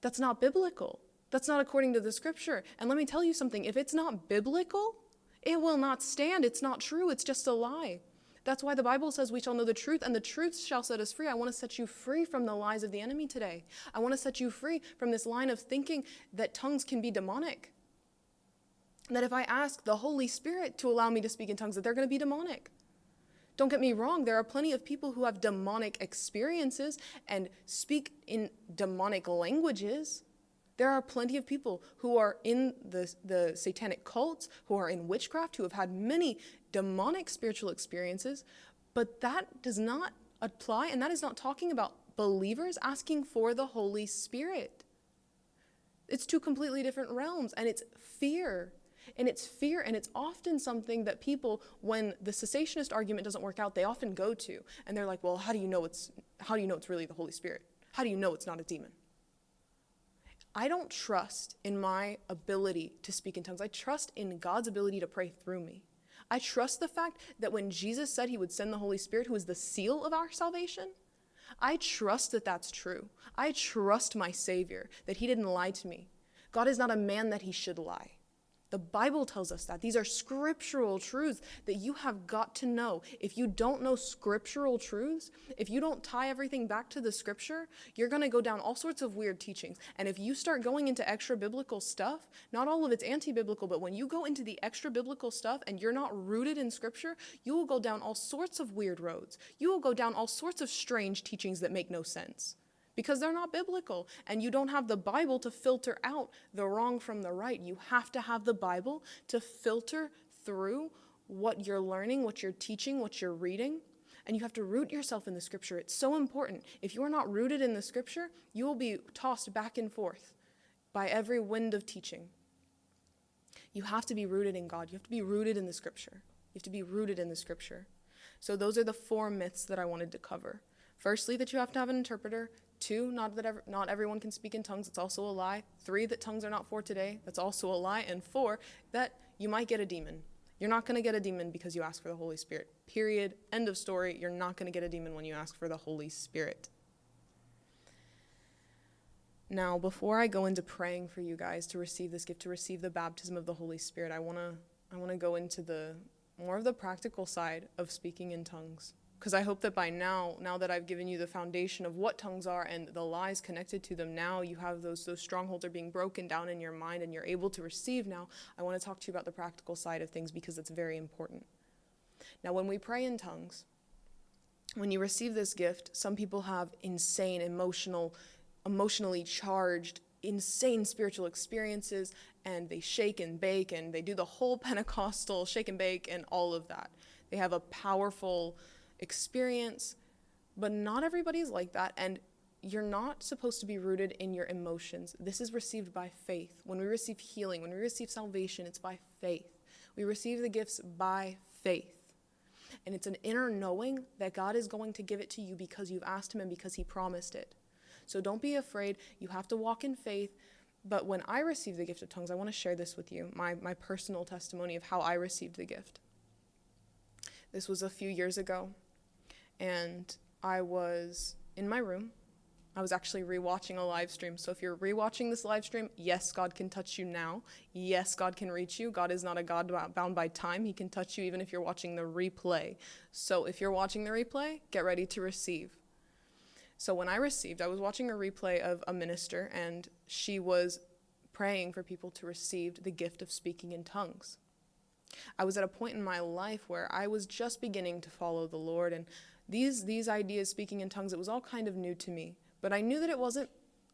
[SPEAKER 1] That's not biblical. That's not according to the scripture. And let me tell you something if it's not biblical, it will not stand. It's not true. It's just a lie. That's why the Bible says we shall know the truth, and the truth shall set us free. I want to set you free from the lies of the enemy today. I want to set you free from this line of thinking that tongues can be demonic that if I ask the Holy Spirit to allow me to speak in tongues, that they're going to be demonic. Don't get me wrong, there are plenty of people who have demonic experiences and speak in demonic languages. There are plenty of people who are in the, the satanic cults, who are in witchcraft, who have had many demonic spiritual experiences, but that does not apply, and that is not talking about believers asking for the Holy Spirit. It's two completely different realms, and it's fear and it's fear, and it's often something that people, when the cessationist argument doesn't work out, they often go to. And they're like, well, how do you know it's, how do you know it's really the Holy Spirit? How do you know it's not a demon? I don't trust in my ability to speak in tongues. I trust in God's ability to pray through me. I trust the fact that when Jesus said he would send the Holy Spirit, who is the seal of our salvation, I trust that that's true. I trust my Savior, that he didn't lie to me. God is not a man that he should lie. The Bible tells us that. These are scriptural truths that you have got to know. If you don't know scriptural truths, if you don't tie everything back to the scripture, you're going to go down all sorts of weird teachings. And if you start going into extra biblical stuff, not all of it's anti biblical, but when you go into the extra biblical stuff and you're not rooted in scripture, you will go down all sorts of weird roads. You will go down all sorts of strange teachings that make no sense because they're not biblical. And you don't have the Bible to filter out the wrong from the right. You have to have the Bible to filter through what you're learning, what you're teaching, what you're reading. And you have to root yourself in the scripture. It's so important. If you are not rooted in the scripture, you will be tossed back and forth by every wind of teaching. You have to be rooted in God. You have to be rooted in the scripture. You have to be rooted in the scripture. So those are the four myths that I wanted to cover. Firstly, that you have to have an interpreter. Two, not that ever, not everyone can speak in tongues. It's also a lie. Three, that tongues are not for today. That's also a lie. And four, that you might get a demon. You're not going to get a demon because you ask for the Holy Spirit. Period. End of story. You're not going to get a demon when you ask for the Holy Spirit. Now, before I go into praying for you guys to receive this gift, to receive the baptism of the Holy Spirit, I want to I want to go into the more of the practical side of speaking in tongues. Because I hope that by now, now that I've given you the foundation of what tongues are and the lies connected to them, now you have those those strongholds are being broken down in your mind and you're able to receive now. I want to talk to you about the practical side of things because it's very important. Now, when we pray in tongues, when you receive this gift, some people have insane emotional emotionally charged, insane spiritual experiences, and they shake and bake and they do the whole (laughs) Pentecostal shake and bake and all of that. They have a powerful experience, but not everybody's like that. And you're not supposed to be rooted in your emotions. This is received by faith. When we receive healing, when we receive salvation, it's by faith. We receive the gifts by faith. And it's an inner knowing that God is going to give it to you because you've asked Him and because He promised it. So don't be afraid. You have to walk in faith. But when I received the gift of tongues, I want to share this with you my, my personal testimony of how I received the gift. This was a few years ago, and I was in my room. I was actually rewatching a live stream. So if you're rewatching this live stream, yes, God can touch you now. Yes, God can reach you. God is not a God bound by time. He can touch you even if you're watching the replay. So if you're watching the replay, get ready to receive. So when I received, I was watching a replay of a minister, and she was praying for people to receive the gift of speaking in tongues. I was at a point in my life where I was just beginning to follow the Lord, and these these ideas, speaking in tongues, it was all kind of new to me. But I knew that it wasn't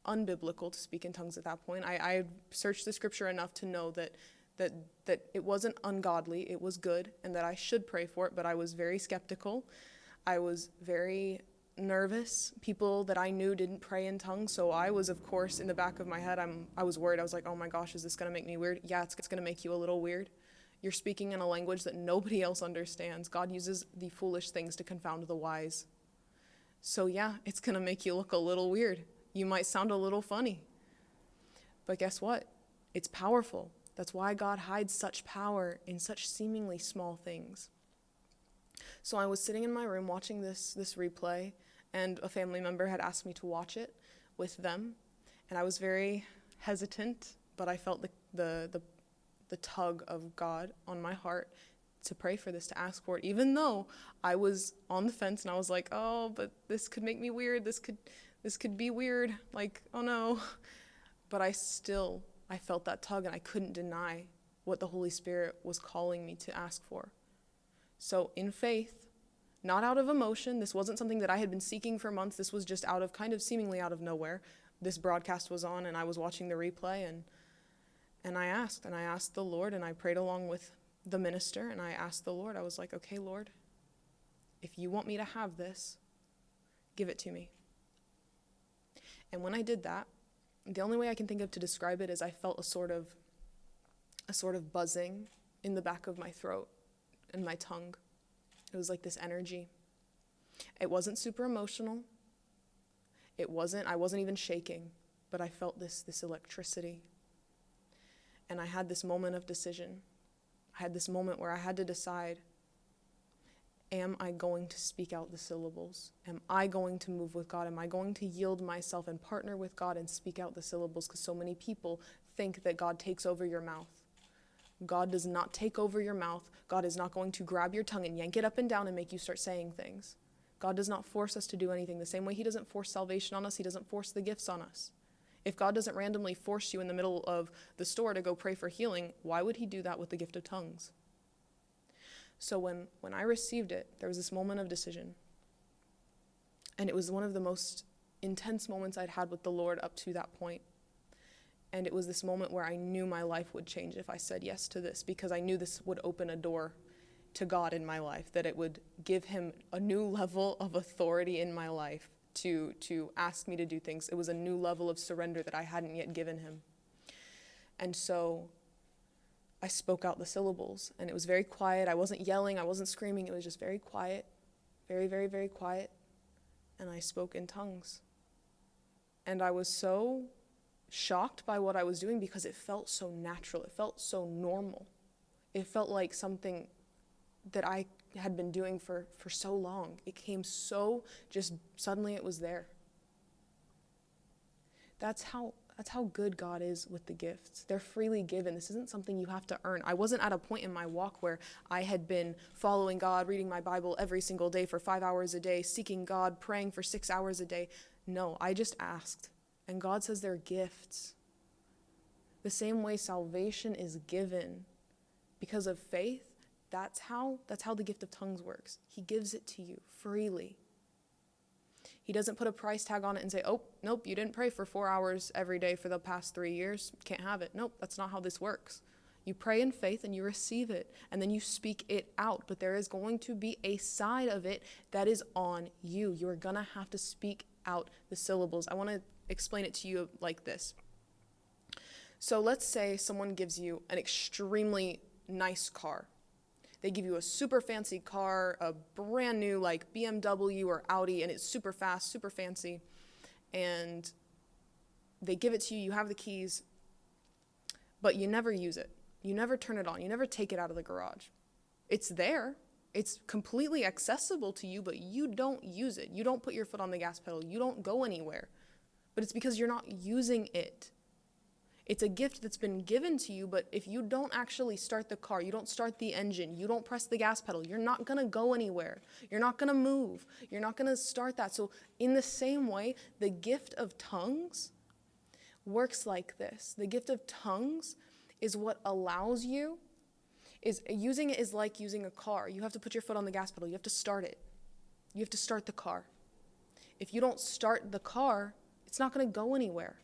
[SPEAKER 1] unbiblical to speak in tongues at that point. I, I searched the scripture enough to know that that that it wasn't ungodly, it was good, and that I should pray for it. But I was very skeptical. I was very nervous. People that I knew didn't pray in tongues, so I was, of course, in the back of my head, I'm, I was worried. I was like, oh my gosh, is this going to make me weird? Yeah, it's, it's going to make you a little weird. You're speaking in a language that nobody else understands. God uses the foolish things to confound the wise. So, yeah, it's going to make you look a little weird. You might sound a little funny. But guess what? It's powerful. That's why God hides such power in such seemingly small things. So I was sitting in my room watching this this replay and a family member had asked me to watch it with them, and I was very hesitant, but I felt the the the, the tug of God on my heart to pray for this, to ask for it, even though I was on the fence and I was like, oh, but this could make me weird. This could this could be weird. Like, oh no. (laughs) But I still I felt that tug and I couldn't deny what the Holy Spirit was calling me to ask for. So in faith, not out of emotion. This wasn't something that I had been seeking for months. This was just out of kind of seemingly out of nowhere. This broadcast was on and I was watching the replay and and I asked and I asked the Lord and I prayed along with the minister and I asked the Lord. I was like, "Okay, Lord, if you want me to have this, give it to me." And when I did that, the only way I can think of to describe it is I felt a sort of a sort of buzzing in the back of my throat and my tongue. It was like this energy. It wasn't super emotional. It wasn't, I wasn't even shaking, but I felt this, this electricity. And I had this moment of decision. I had this moment where I had to decide am I going to speak out the syllables? Am I going to move with God? Am I going to yield myself and partner with God and speak out the syllables? Because so many people think that God takes over your mouth. God does not take over your mouth. God is not going to grab your tongue and yank it up and down and make you start saying things. God does not force us to do anything. The same way He doesn't force salvation on us, He doesn't force the gifts on us. If God doesn't randomly force you in the middle of the store to go pray for healing, why would He do that with the gift of tongues? So when, when I received it, there was this moment of decision. And it was one of the most intense moments I'd had with the Lord up to that point. And it was this moment where I knew my life would change if I said yes to this because I knew this would open a door to God in my life, that it would give him a new (laughs) level of authority in my life to, to ask me to do things. It was a new level of surrender that I hadn't yet given him. And so I spoke out the syllables and it was very quiet. I wasn't yelling, I wasn't screaming, it was just very quiet, very, very, very quiet. And I spoke in tongues. And I was so shocked by what I was doing because it felt so natural, it felt so normal. It felt like something that I had been doing for, for so long. It came so just suddenly it was there. That's how that's how good God is with the gifts. They're freely given. This isn't something you have to earn. I wasn't at a point in my walk where I had been following God, reading my Bible every single day for 5 hours a day, seeking God, praying for 6 hours a day. No, I just asked. And God says they're gifts. The same way salvation is given because of faith, that's how that's how the gift of tongues works. He gives it to you freely. He doesn't put a price tag on it and say, "Oh, nope, you didn't pray for 4 hours every day for the past 3 years. Can't have it." Nope, that's not how this works. You pray in faith and you receive it, and then you speak it out. But there is going to be a side of it that is on you. You're going to have to speak out the syllables. I want to explain it to you like this. So let's say someone gives you an extremely nice car. They give you a super fancy car, a brand new like BMW or Audi, and it's super fast, super fancy. And they give it to you, you have the keys, but you never use it. You never turn it on. You never take it out of the garage. It's there. It's completely accessible to you, but you don't use it. You don't put your foot on the gas pedal. You don't go anywhere. But it's because you're not using it. It's a gift that's been given to you, but if you don't actually start the car, you don't start the engine, you don't press the gas pedal, you're not to go anywhere. You're not to move. You're not to start that. So, in the same way, the gift of tongues works like this. The gift of tongues is what allows you is using it is like using a car. You have to put your foot on the gas pedal. You have to start it. You have to start the car. If you don't start the car, it's not to go anywhere.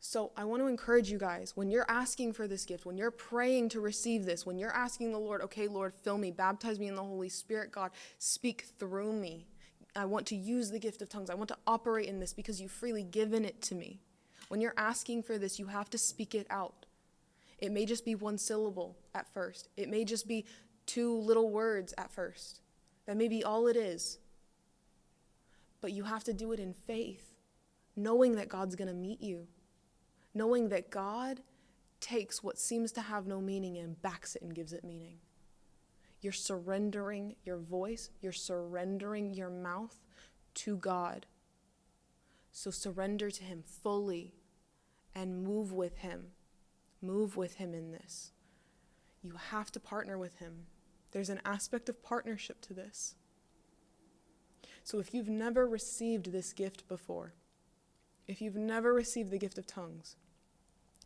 [SPEAKER 1] So I want to encourage you guys when you're asking for this gift, when you're praying to receive this, when you're asking the Lord, okay, Lord, fill me, baptize me in the Holy Spirit, God, speak through me. I want to use the gift of tongues. I want to operate in this because you've freely given it to me. When you're asking for this, you have to speak it out. It may just be one syllable at first, it may just be two little words at first. That may be all it is. But you have to do it in faith, knowing that God's going to meet you knowing that God takes what seems to have no meaning and backs it and gives it meaning. You're surrendering your voice, you're surrendering your mouth to God. So surrender to Him fully and move with Him. Move with Him in this. You have to partner with Him. There's an aspect of partnership to this. So if you've never received this gift before, if you've never received the gift of tongues,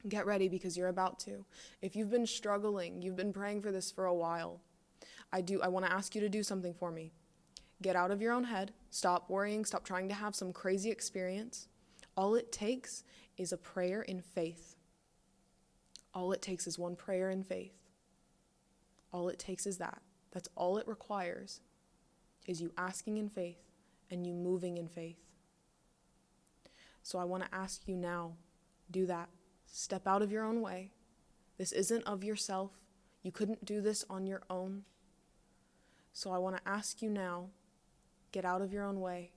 [SPEAKER 1] get ready because you're about to. If you've been struggling, you've been praying for this for a while, I do I want to ask you to do something for me. Get out of your own head. Stop worrying, stop trying to have some crazy experience. All it takes is a prayer in faith. All it takes is one prayer in faith. All it takes is that. That's all it requires is you asking in faith and you moving in faith. So I want to ask you now do that. Step out of your own way. This isn't of yourself. You couldn't do this on your own. So I want to ask you now get out of your own way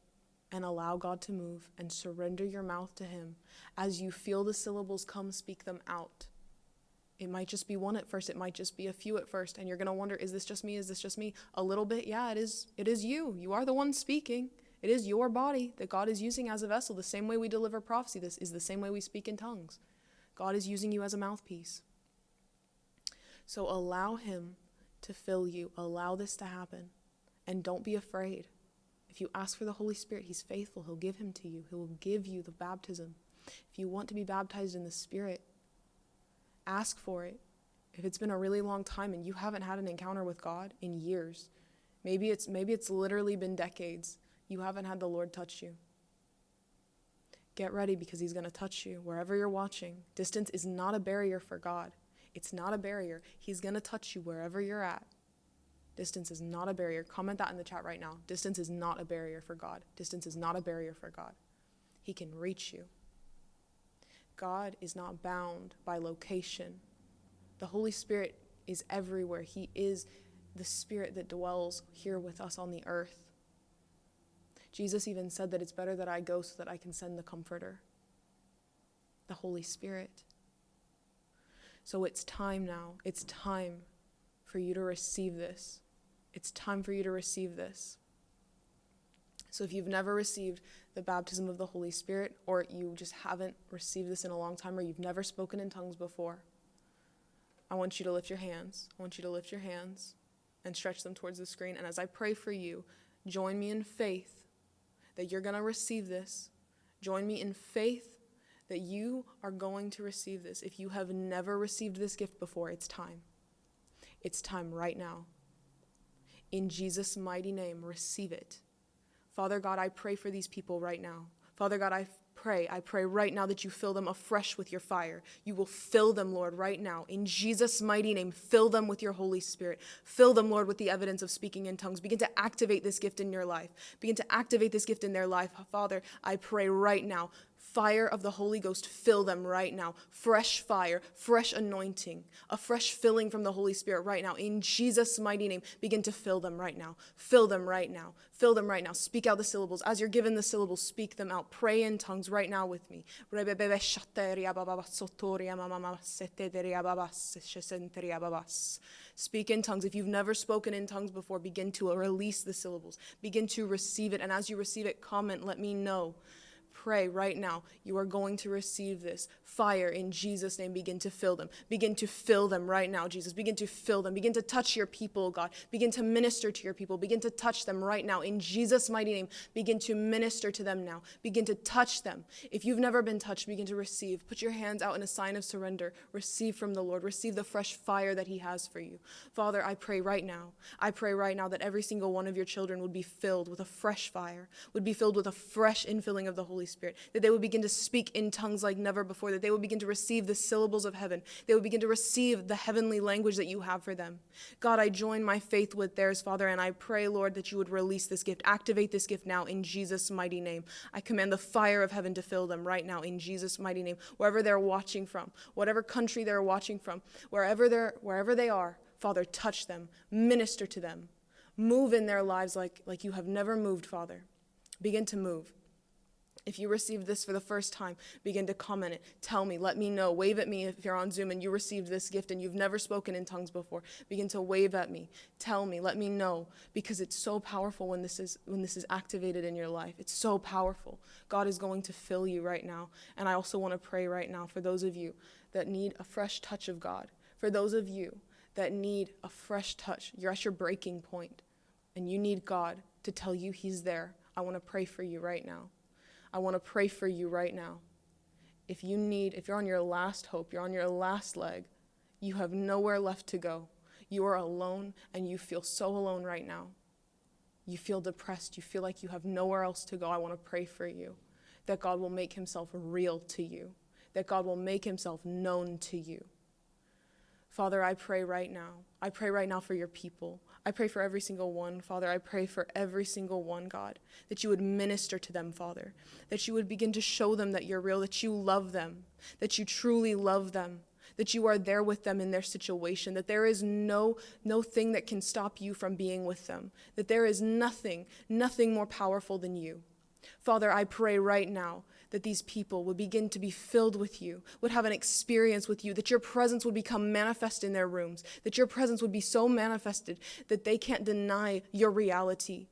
[SPEAKER 1] and allow God to move and surrender your mouth to Him. As you feel the syllables come, speak them out. It might just be one at first, it might just be a few at first, and you're going to wonder is this just me? Is this just me? A little bit, yeah, it is. It is you. You are the one speaking. It is your body that God is using as a vessel. The same way we deliver prophecy, this is the same way we speak in tongues. God is using you as a mouthpiece. So allow Him to fill you. Allow this to happen. And don't be afraid. If you ask for the Holy Spirit, He's faithful. He'll give Him to you, He will give you the baptism. If you want to be baptized in the Spirit, ask for it. If it's been a really long time and you haven't had an encounter with God in years, maybe it's maybe it's literally been decades you haven't had the Lord touch you. Get ready because He's going to touch you wherever you're watching. Distance is not a barrier for God. It's not a barrier. He's going to touch you wherever you're at. Distance is not a barrier. Comment that in the chat right now. Distance is not a barrier for God. Distance is not a barrier for God. He can reach you. God is not bound by location. The Holy Spirit is everywhere. He is the Spirit that dwells here with us on the earth. Jesus even said that it's better that I go so that I can send the Comforter, the Holy Spirit. So it's time now. It's time for you to receive this. It's time for you to receive this. So if you've never received the baptism of the Holy Spirit, or you just haven't received this in a long time, or you've never spoken in tongues before, I want you to lift your hands. I want you to lift your hands and stretch them towards the screen. And as I pray for you, join me in faith that you're going to receive this. Join me in faith that you are going to receive this. If you have never received this gift before, it's time. It's time right now. In Jesus' mighty name, receive it. Father God, I pray for these people right now. Father God, I pray, I pray right now that you fill them afresh with your fire. You will fill them, Lord, right now. In Jesus' mighty name, fill them with your Holy Spirit. Fill them, Lord, with the evidence of speaking in tongues. Begin to activate this gift in your life. Begin to activate this gift in their life. Father, I pray right now, fire of the Holy Ghost fill them right now. Fresh fire, fresh anointing, a fresh filling from the Holy Spirit right now. In Jesus' mighty name, begin to fill them right now. Fill them right now. Fill them right now. Speak out the syllables. As you're given the syllables, speak them out. Pray in tongues right now with me. Speak in tongues. If you've never spoken in tongues before, begin to release the syllables. Begin to receive it. And as you receive it, comment, let me know pray right now. You are going to receive this fire in Jesus' name. Begin to fill them. Begin to fill them right now, Jesus. Begin to fill them. Begin to touch your people, God. Begin to minister to your people. Begin to touch them right now. In Jesus' mighty name, begin to minister to them now. Begin to touch them. If you've never been touched, begin to receive. Put your hands out in a sign of surrender. Receive from the Lord. Receive the fresh fire that He has for you. Father, I pray right now. I pray right now that every single one of your children would be filled with a fresh fire, would be filled with a fresh infilling of the Holy Spirit. Spirit, that they would begin to speak in tongues like never before, that they would begin to receive the syllables of heaven, they would begin to receive the heavenly language that you have for them. God, I join my faith with theirs, Father, and I pray, Lord, that you would release this gift, activate this gift now in Jesus' mighty name. I command the fire of heaven to fill them right now in Jesus' mighty name, wherever they're watching from, whatever country they're watching from, wherever they're wherever they are, Father, touch them, minister to them, move in their lives like, like you have never moved, Father. Begin to move. If you received this for the first time, begin to comment it. Tell me, let me know. Wave at me if you're on Zoom and you received this gift and you've never spoken in tongues before. Begin to wave at me. Tell me, let me know because it's so powerful when this is when this is activated in your life. It's so powerful. God is going to fill you right now. And I also want to pray right now for those of you that need a fresh touch of God. For those of you that need a fresh touch. You're at your breaking point and you need God to tell you he's there. I want to pray for you right now. I want to pray for you right now. If you need, if you're on your last hope, you're on your last leg, you have nowhere left to go. You are alone and you feel so alone right now. You feel depressed. You feel like you have nowhere else to go. I want to pray for you that God will make himself real to you, that God will make himself known to you. Father, I pray right now. I pray right now for your people. I pray for every single one, Father. I pray for every single one, God, that you would minister to them, Father, that you would begin to show them that you're real, that you love them, that you truly love them, that you are there with them in their situation, that there is no no thing that can stop you from being with them, that there is nothing, nothing more powerful than you. Father, I pray right now that these people would begin to be filled with you, would have an experience with you, that your presence would become manifest in their rooms, that your presence would be so manifested that they can't deny your reality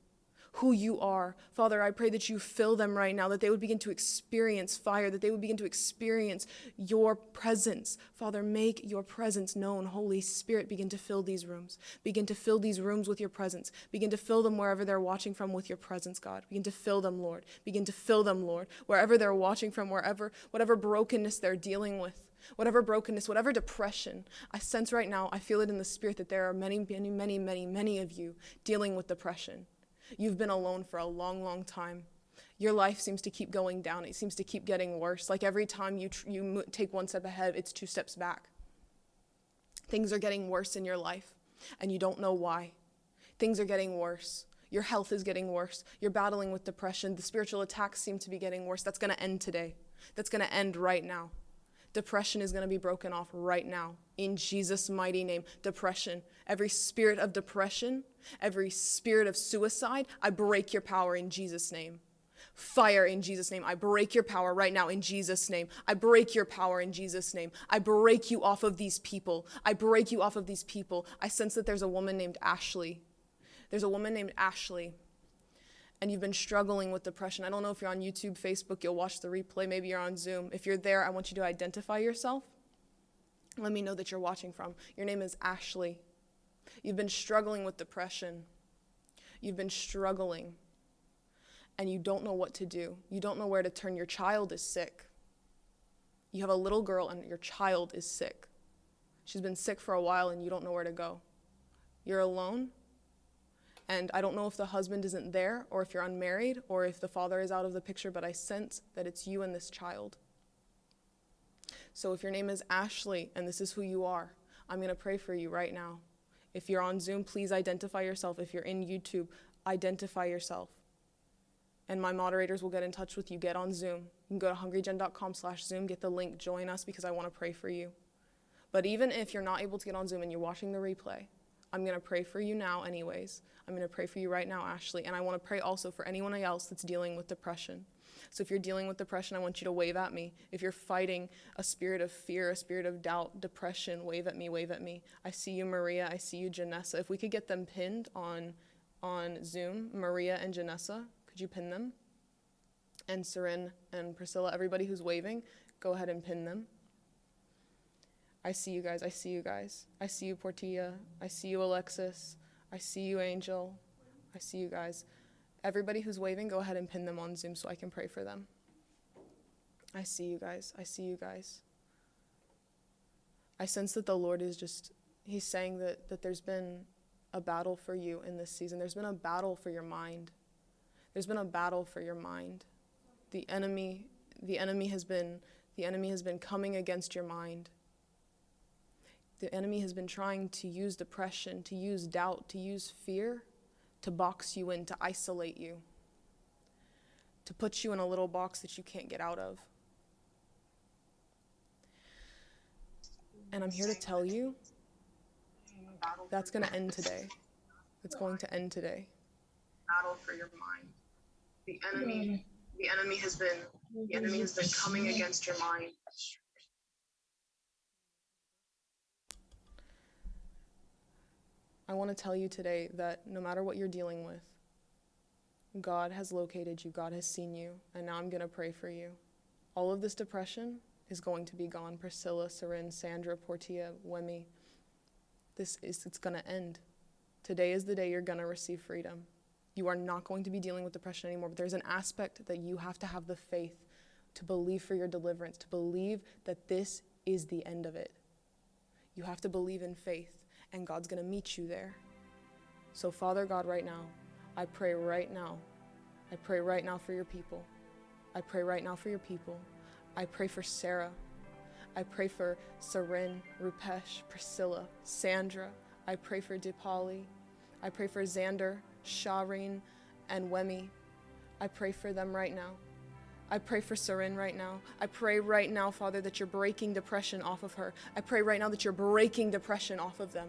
[SPEAKER 1] who you are. Father, I pray that you fill them right now, that they would begin to experience fire, that they would begin to experience your presence. Father, make your presence known. Holy Spirit, begin to fill these rooms. Begin to fill these rooms with your presence. Begin to fill them wherever they're watching from with your presence, God. Begin to fill them, Lord. Begin to fill them, Lord, wherever they're watching from, wherever, whatever brokenness they're dealing with whatever brokenness, whatever depression, I sense right now, I feel it in the spirit that there are many, many, many, many, many of you dealing with depression. You've been alone for a long, long time. Your life seems to keep going down. It seems to keep getting worse. Like every time you, you take one step ahead, it's two steps back. Things are getting worse in your life, and you don't know why. Things are getting worse. Your health is getting worse. You're battling with depression. The spiritual attacks seem to be getting worse. That's going to end today. That's going to end right now. Depression is going to be broken off right now in Jesus' mighty name. Depression, every spirit of depression, every spirit of suicide, I break your power in Jesus' name. Fire in Jesus' name. I break your power right now in Jesus' name. I break your power in Jesus' name. I break you off of these people. I break you off of these people. I sense that there's a woman named Ashley. There's a woman named Ashley and you've been struggling with depression, I don't know if you're on YouTube, Facebook, you'll watch the replay, maybe you're on Zoom. If you're there, I want you to identify yourself. Let me know that you're watching from. Your name is Ashley. You've been struggling with depression. You've been struggling, and you don't know what to do. You don't know where to turn. Your child is sick. You have a little girl, and your child is sick. She's been sick for a while, and you don't know where to go. You're alone and I don't know if the husband isn't there or if you're unmarried or if the father is out of the picture, but I sense that it's you and this child. So if your name is Ashley and this is who you are, I'm going to pray for you right now. If you're on Zoom, please identify yourself. If you're in YouTube, identify yourself. And my moderators will get in touch with you. Get on Zoom. You can go to hungrygen.com slash Zoom, get the link, join us because I want to pray for you. But even if you're not able to get on Zoom and you're watching the replay, I'm going to pray for you now, anyways. I'm going to pray for you right now, Ashley. And I want to pray also for anyone else that's dealing with depression. So if you're dealing with depression, I want you to wave at me. If you're fighting a spirit of fear, a spirit of doubt, depression, wave at me, wave at me. I see you, Maria. I see you, Janessa. If we could get them pinned on, on Zoom, Maria and Janessa, could you pin them? And Seren and Priscilla, everybody who's waving, go ahead and pin them. I see you guys. I see you guys. I see you, Portilla. I see you, Alexis. I see you, Angel. I see you guys. Everybody who's waving, go ahead and pin them on Zoom so I can pray for them. I see you guys. I see you guys. I sense that the Lord is just, He's saying that, that there's been a battle for you in this season. There's been a battle for your mind. There's been a battle for your mind. The enemy, the enemy has been, the enemy has been coming against your mind. The enemy has been trying to use depression, to use doubt, to use fear to box you in, to isolate you, to put you in a little box that you can't get out of. And I'm here to tell you that's going to end today. It's going to end today. Battle for your mind. The enemy, the enemy has been, the enemy has been coming against your mind. I want to tell you today that no matter what you're dealing with, God has located you, God has seen you, and now I'm going to pray for you. All of this depression is going to be gone. Priscilla, Seren, Sandra, Portia, Wemi. This is it's going to end. Today is the day you're going to receive freedom. You are not going to be dealing with depression anymore, but there's an aspect that you have to have the faith to believe for your deliverance, to believe that this is the end of it. You have to believe in faith and God's going to meet you there. So, Father God, right now, I pray right now. I pray right now for your people. I pray right now for your people. I pray for Sarah. I pray for Seren, Rupesh, Priscilla, Sandra. I pray for Dipali. I pray for Xander, Shireen, and Wemi. I pray for them right now. I pray for Seren right now. I pray right now, Father, that you're breaking depression off of her. I pray right now that you're breaking depression off of them.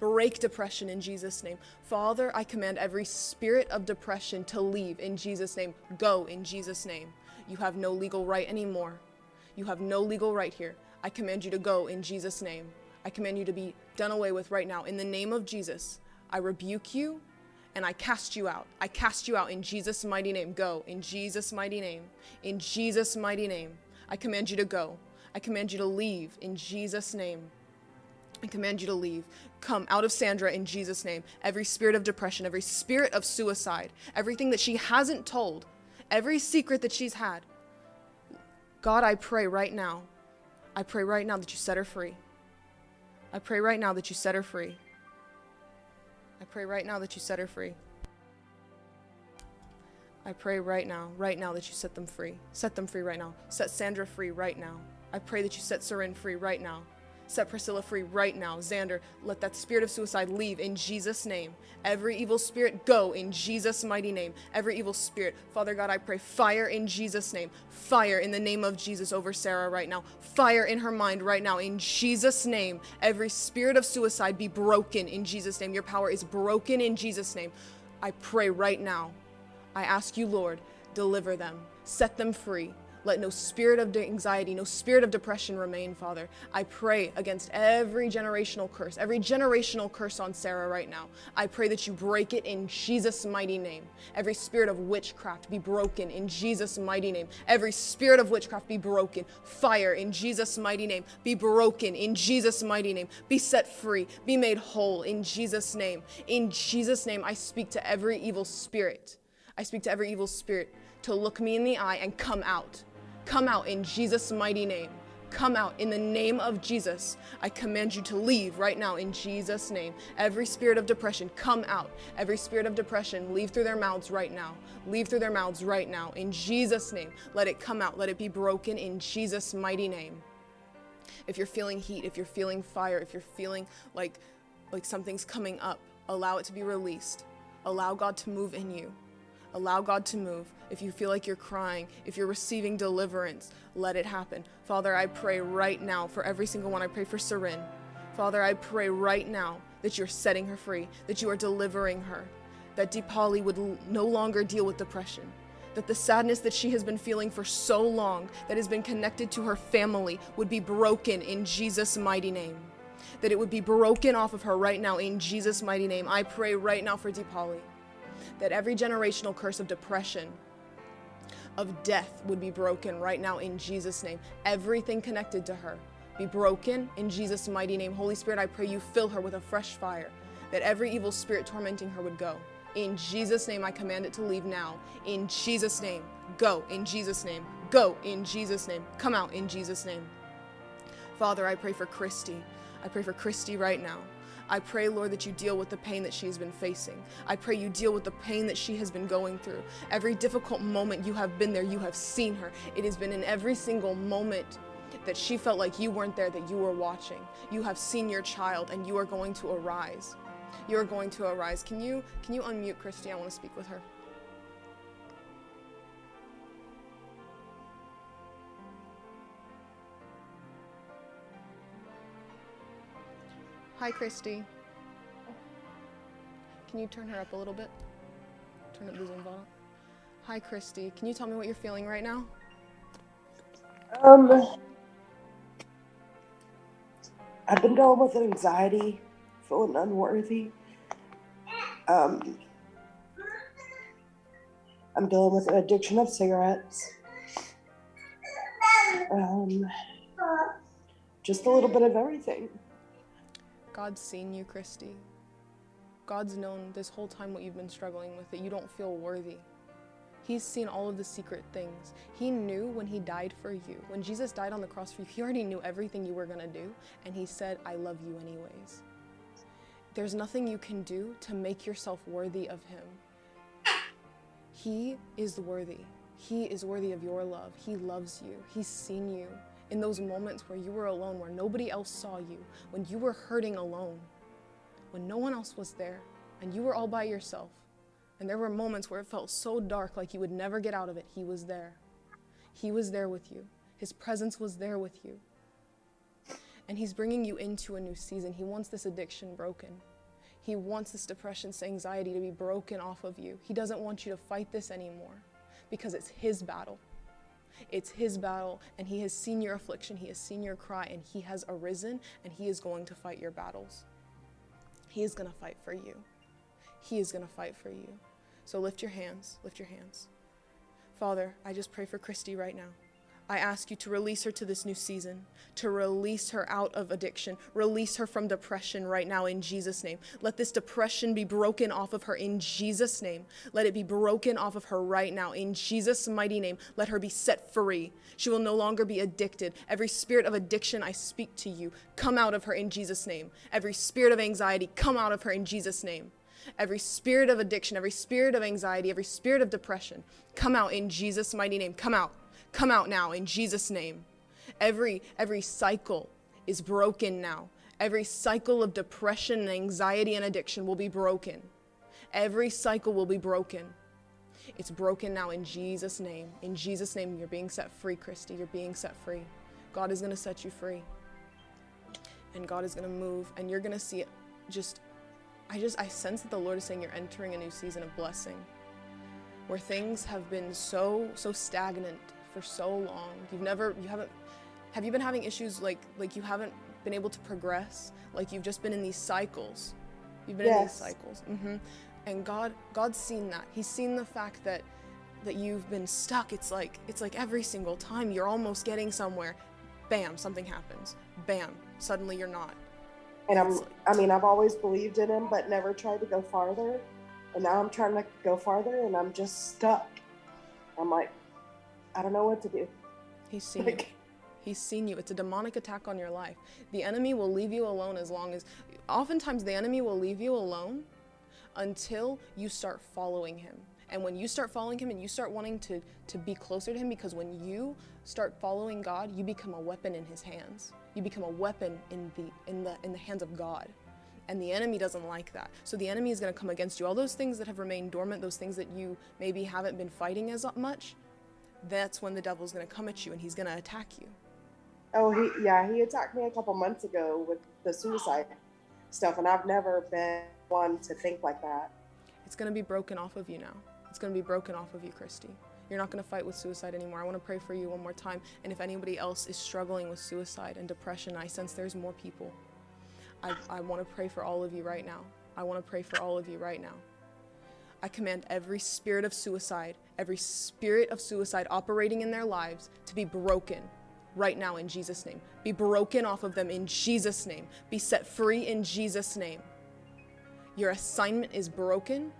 [SPEAKER 1] Break depression in Jesus' name. Father, I command every spirit of depression to leave in Jesus' name. Go in Jesus' name. You have no legal right anymore. You have no legal right here. I command you to go in Jesus' name. I command you to be done away with right now. In the name of Jesus, I rebuke you and I cast you out. I cast you out in Jesus' mighty name. Go in Jesus' mighty name. In Jesus' mighty name. I command you to go. I command you to leave in Jesus' name. I command you to leave. Come out of Sandra in Jesus' name. Every spirit of depression, every spirit of suicide, everything that she hasn't told, every secret that she's had. God, I pray right now. I pray right now that you set her free. I pray right now that you set her free. I pray right now that you set her free. I pray right now, right now that you set them free. Set them free right now. Set Sandra free right now. I pray that you set Seren free right now. Set Priscilla free right now. Xander, let that spirit of suicide leave in Jesus' name. Every evil spirit go in Jesus' mighty name. Every evil spirit, Father God, I pray fire in Jesus' name. Fire in the name of Jesus over Sarah right now. Fire in her mind right now in Jesus' name. Every spirit of suicide be broken in Jesus' name. Your power is broken in Jesus' name. I pray right now. I ask you, Lord, deliver them, set them free. Let no spirit of anxiety, no spirit of depression remain, Father. I pray against every generational curse, every generational curse on Sarah right now. I pray that you break it in Jesus' mighty name. Every spirit of witchcraft be broken in Jesus' mighty name. Every spirit of witchcraft be broken. Fire in Jesus' mighty name. Be broken in Jesus' mighty name. Be set free. Be made whole in Jesus' name. In Jesus' name, I speak to every evil spirit. I speak to every evil spirit to look me in the eye and come out Come out in Jesus' mighty name. Come out in the name of Jesus. I command you to leave right now in Jesus' name. Every spirit of depression, come out. Every spirit of depression, leave through their mouths right now. Leave through their mouths right now in Jesus' name. Let it come out. Let it be broken in Jesus' mighty name. If you're feeling heat, if you're feeling fire, if you're feeling like like something's coming up, allow it to be released. Allow God to move in you. Allow God to move. If you feel like you're crying, if you're receiving deliverance, let it happen. Father, I pray right now for every single one. I pray for Seren. Father, I pray right now that you're setting her free, that you are delivering her, that Deepali would no longer deal with depression, that the sadness that she has been feeling for so long, that has been connected to her family, would be broken in Jesus' mighty name. That it would be broken off of her right now in Jesus' mighty name. I pray right now for Deepali that every generational curse of depression, of death would be broken right now in Jesus' name. Everything connected to her be broken in Jesus' mighty name. Holy Spirit, I pray you fill her with a fresh fire, that every evil spirit tormenting her would go. In Jesus' name, I command it to leave now. In Jesus' name, go. In Jesus' name, go. In Jesus' name, come out. In Jesus' name. Father, I pray for Christy. I pray for Christy right now. I pray, Lord, that you deal with the pain that she has been facing. I pray you deal with the pain that she has been going through. Every difficult moment you have been there, you have seen her. It has been in every single moment that she felt like you weren't there, that you were watching. You have seen your child and you are going to arise. You are going to arise. Can you can you unmute Christy? I want to speak with her. Hi, Christy. Can you turn her up a little bit? Turn up the Zoom volume. Hi, Christy. Can you tell me what you're feeling right now?
[SPEAKER 6] Um, I've been dealing with anxiety, feeling unworthy. Um, I'm dealing with an addiction of cigarettes. Um, just a little bit of everything.
[SPEAKER 1] God's seen you, Christy. God's known this whole time what you've been struggling with, that you don't feel worthy. He's seen all of the secret things. He knew when He died for you. When Jesus died on the cross for you, He already knew everything you were going to do, and He said, I love you anyways. There's nothing you can do to make yourself worthy of Him. He is worthy. He is worthy of your love. He loves you. He's seen you in those moments where you were alone, where nobody else saw you, when you were hurting alone, when no one else was there, and you were all by yourself. And there were moments where it felt so dark, like you would never get out of it. He was there. He was there with you. His presence was there with you. And He's bringing you into a new season. He wants this addiction broken. He wants this depression, this anxiety to be broken off of you. He doesn't want you to fight this anymore because it's His battle. It's His battle, and He has seen your affliction, He has seen your cry, and He has arisen, and He is going to fight your battles. He is going to fight for you. He is going to fight for you. So lift your hands, lift your hands. Father, I just pray for Christy right now. I ask you to release her to this new season, to release her out of addiction, release her from depression right now in Jesus' name. Let this depression be broken off of her in Jesus' name. Let it be broken off of her right now in Jesus' mighty name. Let her be set free. She will no longer be addicted. Every spirit of addiction, I speak to you. Come out of her in Jesus' name. Every spirit of anxiety, come out of her in Jesus' name. Every spirit of addiction, every spirit of anxiety, every spirit of depression, come out in Jesus' mighty name. Come out. Come out now in Jesus' name. Every every cycle is broken now. Every cycle of depression and anxiety and addiction will be broken. Every cycle will be broken. It's broken now in Jesus' name. In Jesus' name, you're being set free, Christy. You're being set free. God is going to set you free. And God is going to move, and you're going to see it just. I just, I sense that the Lord is saying you're entering a new season of blessing where things have been so, so stagnant for so long. You've never, you haven't, have you been having issues like, like you haven't been able to progress? Like you've just been in these cycles. You've been in these
[SPEAKER 6] Yes.
[SPEAKER 1] cycles. hmm And God, God's seen that. He's seen the fact that, that you've been stuck. It's like, it's like every single time you're almost getting somewhere, bam, something happens. Bam, suddenly you're not.
[SPEAKER 6] And I'm, I mean, I've always believed in him, but never tried to go farther. And now I'm trying to go farther and I'm just stuck. I'm like, I don't know what to do.
[SPEAKER 1] He's (laughs) seen you. He's seen you. It's a demonic attack on your life. The enemy will leave you alone as long as. Oftentimes, the enemy will leave you alone until you start following him. And when you start following him and you start wanting to, to be closer to him, because when you start following God, you become a weapon in his hands. You become a weapon in the, in the, in the hands of God. And the enemy doesn't like that. So the enemy is going to come against you. All those things that have remained dormant, those things that you maybe haven't been fighting as much, that's when the devil's going to come at you and he's going to attack you.
[SPEAKER 6] oh, he, yeah, he attacked me a couple months ago with the suicide stuff. And I've never been one to think like that.
[SPEAKER 1] It's going to be broken off of you now. It's going to be broken off of you, Christy. You're not going to fight with suicide anymore. I want to pray for you one more time. And if anybody else is struggling with suicide and depression, I sense there's more people. I, I want to pray for all of you right now. I want to pray for all of you right now. I command every spirit of suicide, every spirit of suicide operating in their lives to be broken right now in Jesus' name. Be broken off of them in Jesus' name. Be set free in Jesus' name. Your assignment is broken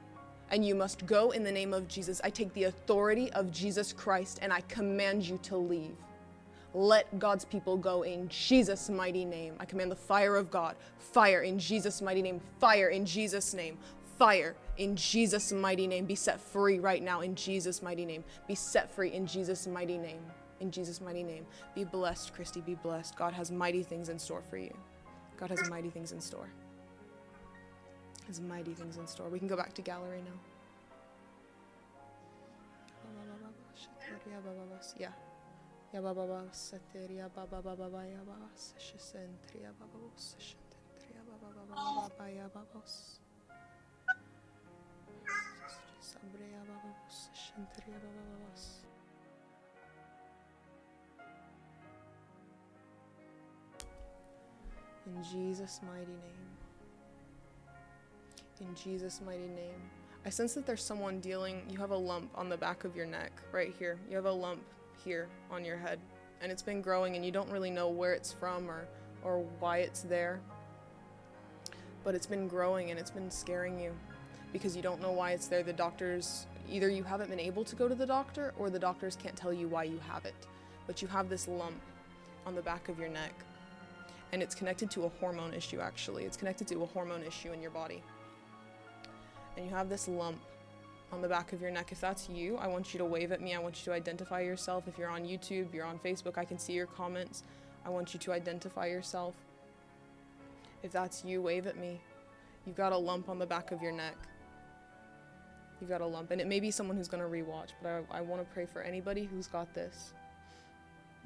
[SPEAKER 1] and you must go in the name of Jesus. I take the authority of Jesus Christ and I command you to leave. Let God's people go in Jesus' mighty name. I command the fire of God, fire in Jesus' mighty name, fire in Jesus' name, fire in Jesus' mighty name. Be set free right now in Jesus' mighty name. Be set free in Jesus' mighty name. In Jesus' mighty name. Be blessed, Christy. Be blessed. God has mighty things in store for you. God has mighty things in store. Has mighty things in store. We can go back to gallery now. Yeah. Ya In Jesus' mighty name. In Jesus' mighty name. I sense that there's someone dealing, you have a lump on the back of your neck, right here. You have a lump here on your head, and it's been growing, and you don't really know where it's from or, or why it's there. But it's been growing and it's been scaring you because you don't know why it's there. The doctors, either you haven't been able to go to the doctor or the doctors can't tell you why you have it. But you have this lump on the back of your neck, and it's connected to a hormone issue, actually. It's connected to a hormone issue in your body and you have this lump on the back of your neck. If that's you, I want you to wave at me. I want you to identify yourself. If you're on YouTube, you're on Facebook, I can see your comments. I want you to identify yourself. If that's you, wave at me. You've got a lump on the back of your neck. You've got a lump. And it may be someone who's going to rewatch, but I, I want to pray for anybody who's got this.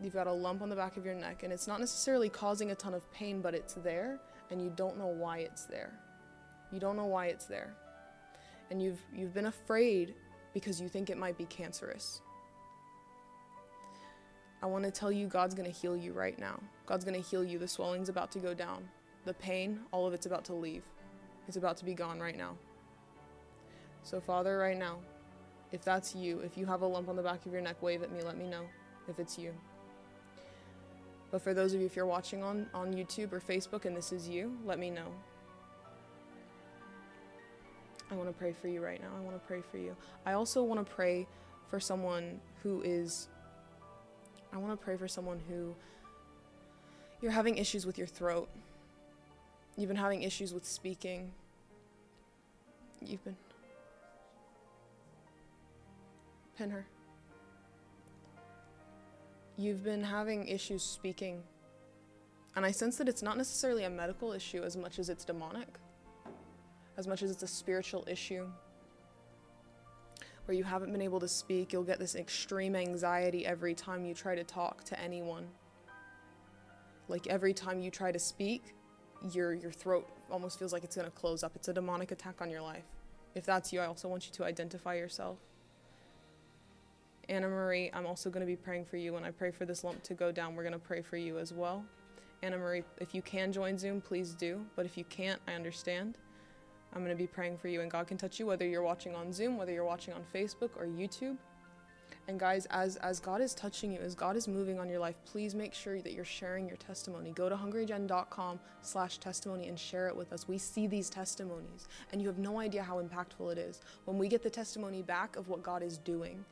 [SPEAKER 1] You've got a lump on the back of your neck, and it's not necessarily causing a ton of pain, but it's there, and you don't know why it's there. You don't know why it's there and you've you've been afraid because you think it might be cancerous. I want to tell you God's going to heal you right now. God's going to heal you. The swelling's about to go down. The pain, all of it's about to leave. It's about to be gone right now. So Father, right now, if that's you, if you have a lump on the back of your neck, wave at me, let me know if it's you. But for those of you if you're watching on on YouTube or Facebook and this is you, let me know. I want to pray for you right now. I want to pray for you. I also want to pray for someone who is. I want to pray for someone who. You're having issues with your throat. You've been having issues with speaking. You've been. Pin her. You've been having issues speaking. And I sense that it's not necessarily a medical issue as much as it's demonic, as much as it's a spiritual issue. Where you haven't been able to speak, you'll get this extreme anxiety every time you try to talk to anyone. Like every time you try to speak, your your throat almost feels like it's going to close up. It's a demonic attack on your life. If that's you, I also want you to identify yourself. Anna Marie, I'm also going to be praying for you. When I pray for this lump to go down, we're going to pray for you as well. Anna Marie, if you can join Zoom, please do. But if you can't, I understand. I'm going to be praying for you, and God can touch you whether you're watching on Zoom, whether you're watching on Facebook or YouTube. And guys, as as God is touching you, as God is moving on your life, please make sure that you're sharing your testimony. Go to hungrygen.com slash testimony and share it with us. We see these testimonies, and you have no idea how impactful it is. When we get the testimony back of what God is doing,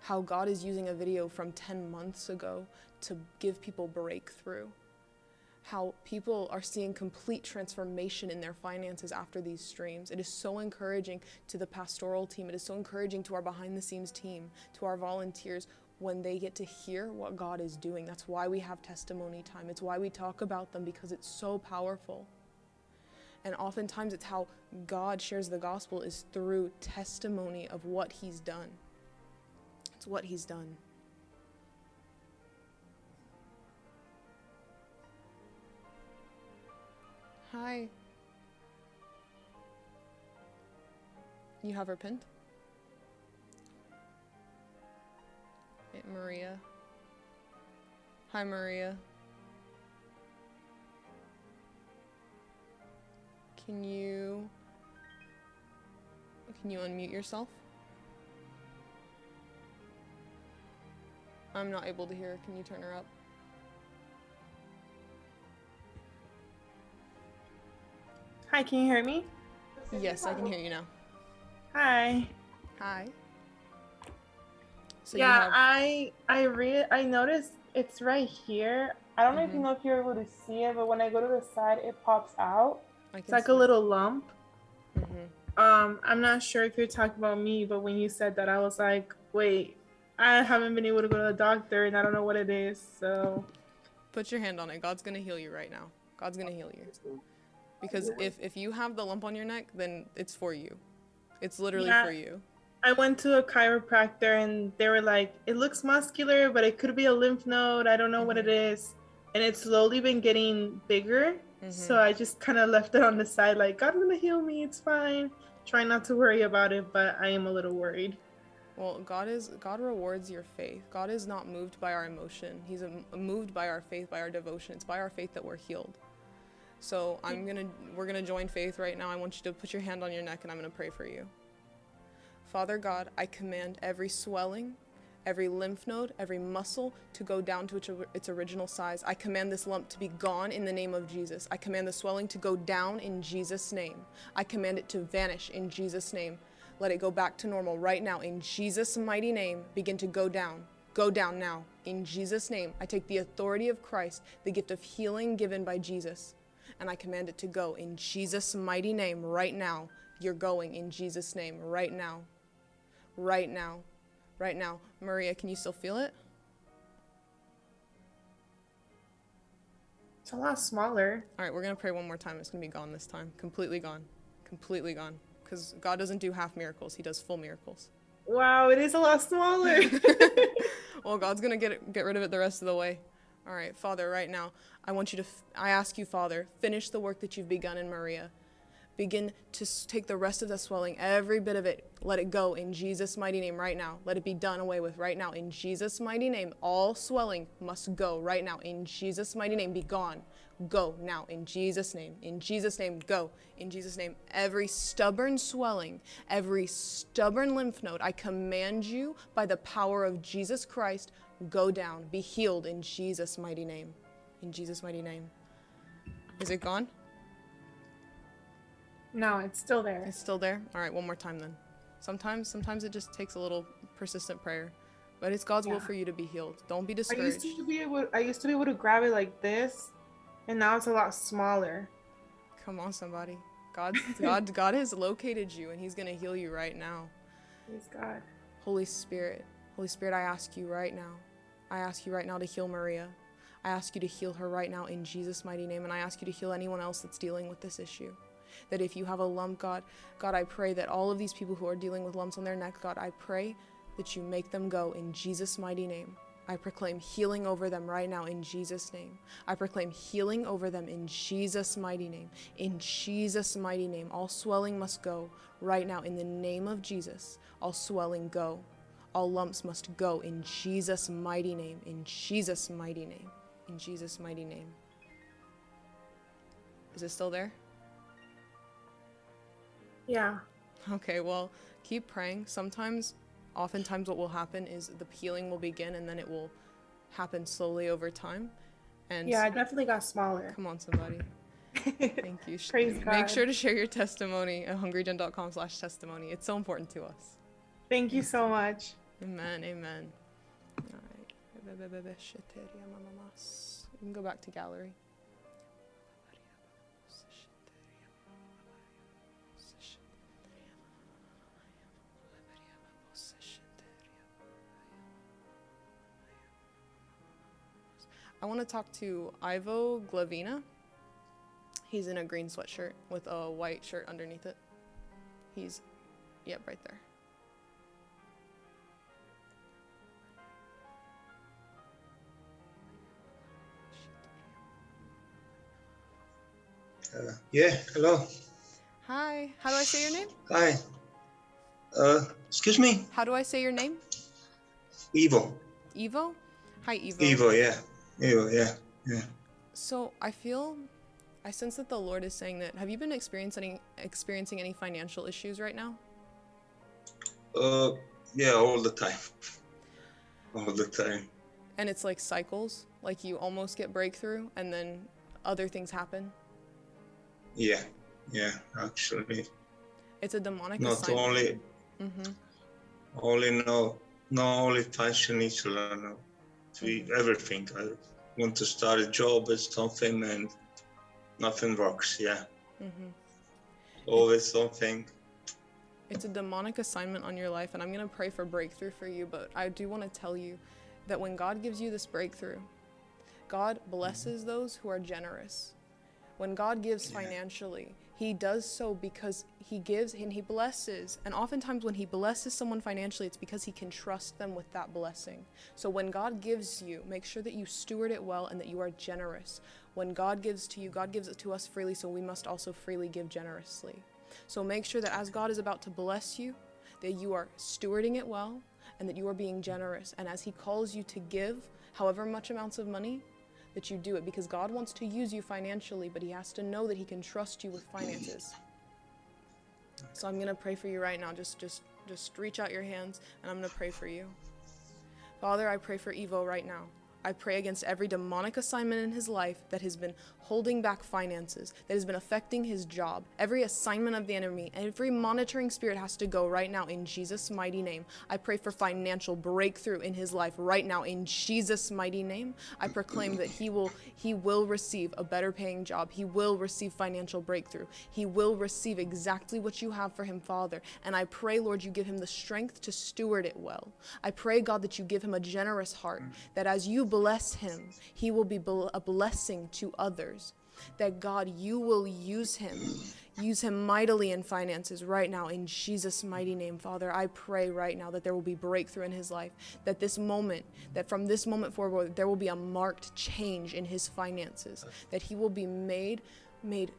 [SPEAKER 1] how God is using a video from 10 months ago to give people breakthrough how people are seeing complete transformation in their finances after these streams. It is so encouraging to the pastoral team. It is so encouraging to our behind the scenes team, to our volunteers when they get to hear what God is doing. That's why we have testimony time. It's why we talk about them because it's so powerful. And oftentimes it's how God shares the gospel is through testimony of what he's done. What he's done. Hi. You have her pinned? Hey, Maria. Hi, Maria. Can you... Can you unmute yourself? I'm not able to hear her. Can you turn her up?
[SPEAKER 7] Hi, can you hear me?
[SPEAKER 1] Yes, I can hear you now.
[SPEAKER 7] Hi.
[SPEAKER 1] Hi. So
[SPEAKER 7] yeah,
[SPEAKER 1] have,
[SPEAKER 7] I I read I noticed it's right here. I don't know if you
[SPEAKER 1] Mhm.
[SPEAKER 7] know if you're able to see it, but when I go to the side, it pops out. It's like a
[SPEAKER 1] it.
[SPEAKER 7] little lump.
[SPEAKER 1] Mhm.
[SPEAKER 7] Um, I'm not sure if you're talking about me, but when you said that, I was like, wait, I haven't been able to go to the doctor, and I don't know what it is. So
[SPEAKER 1] Put your hand on it. God's gonna heal you right now. God's gonna heal you. Because if if you have the lump on your neck, then it's for you. It's literally
[SPEAKER 7] Yeah.
[SPEAKER 1] for you.
[SPEAKER 7] I went to a chiropractor, and they were like, it looks muscular, but it could be a lymph node. I don't know what it
[SPEAKER 1] Mm-hmm.
[SPEAKER 7] is, and it's slowly been getting bigger.
[SPEAKER 1] Mhm.
[SPEAKER 7] So I just kind of left it on the side, like God's gonna heal me. It's fine. Try not to worry about it, but I am a little worried.
[SPEAKER 1] Well, God is God rewards your faith. God is not moved by our emotion. He's um, moved by our faith, by our devotion. It's by our faith that we're healed. So I'm gonna we're gonna join faith right now. I want you to put your hand on your neck, and I'm gonna pray for you. Father God, I command every swelling, every lymph node, every muscle to go down to its, its original size. I command this lump to be gone in the name of Jesus. I command the swelling to go down in Jesus' name. I command it to vanish in Jesus' name. Let it go back to normal right now in Jesus' mighty name. Begin to go down. Go down now. In Jesus' name, I take the authority of Christ, the gift of healing given by Jesus, and I command it to go in Jesus' mighty name right now. You're going in Jesus' name right now. Right now. Right now. Maria, can you still feel it?
[SPEAKER 7] It's a lot smaller.
[SPEAKER 1] All right, we're going to pray one more time. It's going to be gone this time. Completely gone. Completely gone. Because God doesn't do half miracles, He does full miracles.
[SPEAKER 7] Wow, it is a lot smaller. (laughs) (laughs)
[SPEAKER 1] well, God's gonna get it, get rid of it the rest of the way. All right, Father, right now, I want you to. F- I ask you, Father, finish the work that you've begun in Maria. Begin to take the rest of the swelling, every bit of it. Let it go in Jesus' mighty name right now. Let it be done away with right now in Jesus' mighty name. All swelling must go right now in Jesus' mighty name. Be gone. Go now in Jesus' name. In Jesus' name, go. In Jesus' name, every stubborn swelling, every stubborn lymph node, I command you by the power of Jesus Christ, go down. Be healed in Jesus' mighty name. In Jesus' mighty name. Is it gone?
[SPEAKER 7] no, it's still there.
[SPEAKER 1] It's still there? All right, one more time then. Sometimes sometimes it just takes a little persistent prayer. But it's God's will for you to be healed. Don't be discouraged.
[SPEAKER 7] I used to be able. I used to be able to grab it like this, and now it's a lot smaller.
[SPEAKER 1] Come on, somebody. God, God, (laughs) God has located you, and He's gonna heal you right now.
[SPEAKER 7] Praise God.
[SPEAKER 1] Holy Spirit, Holy Spirit, I ask you right now. I ask you right now to heal Maria. I ask you to heal her right now in Jesus' mighty name. And I ask you to heal anyone else that's dealing with this issue. That if you have a lump, God, God, I pray that all of these people who are dealing with lumps on their neck, God, I pray that you make them go in Jesus' mighty name. I proclaim healing over them right now in Jesus' name. I proclaim healing over them in Jesus' mighty name. In Jesus' mighty name. All swelling must go right now in the name of Jesus. All swelling go. All lumps must go in Jesus' mighty name. In Jesus' mighty name. In Jesus' mighty name. Is it still there?
[SPEAKER 7] Yeah.
[SPEAKER 1] Okay, well, keep praying. Sometimes, oftentimes, what will happen is the peeling will begin and then it will happen slowly over time. And
[SPEAKER 7] Yeah, I definitely got smaller.
[SPEAKER 1] come on, somebody. (laughs) Thank you.
[SPEAKER 7] Praise
[SPEAKER 1] Make
[SPEAKER 7] God.
[SPEAKER 1] sure to share your testimony at hungrygen.com slash testimony. It's so important to us.
[SPEAKER 7] Thank you so much.
[SPEAKER 1] Amen. Amen. All right. You can go back to gallery. I want to talk to Ivo Glavina. He's in a green sweatshirt with a white shirt underneath it. He's, yep, right there.
[SPEAKER 8] Uh, yeah, hello.
[SPEAKER 1] Hi. How do I say your name?
[SPEAKER 8] Hi. Uh, excuse me?
[SPEAKER 1] How do I say your name?
[SPEAKER 8] Evo.
[SPEAKER 1] Evo? Hi, Evo.
[SPEAKER 8] Evo, yeah. Yeah. Yeah.
[SPEAKER 1] So I feel, I sense that the Lord is saying that. Have you been experiencing experiencing any financial issues right now?
[SPEAKER 8] Uh, yeah, all the time. (laughs) All the time.
[SPEAKER 1] And it's like cycles, like you almost get breakthrough, and then other things happen.
[SPEAKER 8] Yeah, yeah, actually.
[SPEAKER 1] It's a demonic
[SPEAKER 8] Not
[SPEAKER 1] assignment.
[SPEAKER 8] only,
[SPEAKER 1] hmm
[SPEAKER 8] only no, not only financial, no. To everything. I want to start a job or something and nothing works, yeah.
[SPEAKER 1] hmm
[SPEAKER 8] Always something.
[SPEAKER 1] It's a demonic assignment on your life, and I'm going to pray for breakthrough for you. But I do want to tell you that when God gives you this breakthrough, God blesses those who are generous. When God gives financially, He does so because He gives and He blesses. And oftentimes, when He blesses someone financially, it's because He can trust them with that blessing. So when God gives you, make sure that you steward it well and that you are generous. When God gives to you, God gives it to us freely, so we must also freely give generously. So make sure that as God is about to bless you, that you are stewarding it well and that you are being generous. And as He calls you to give, however much amounts of money, that you do it because God wants to use you financially, but He has to know that He can trust you with finances. So I'm going to pray for you right now. Just just just reach out your hands and I'm going to pray for you. Father, I pray for Evo right now. I pray against every demonic assignment in his life that has been holding back finances, that has been affecting his job. Every assignment of the enemy, every monitoring spirit has to go right now in Jesus' mighty name. I pray for financial breakthrough in his life right now in Jesus' mighty name. I proclaim that he will he will receive a better paying job. He will receive financial breakthrough. He will receive exactly what you have for him, Father. And I pray, Lord, you give him the strength to steward it well. I pray, God, that you give him a generous heart, that as you bless him, he will be a blessing to others. That God, you will use him, use him mightily in finances right now in Jesus' mighty name, Father. I pray right now that there will be breakthrough in his life, that this moment, that from this moment forward, there will be a marked change in his finances, that he will be made, made,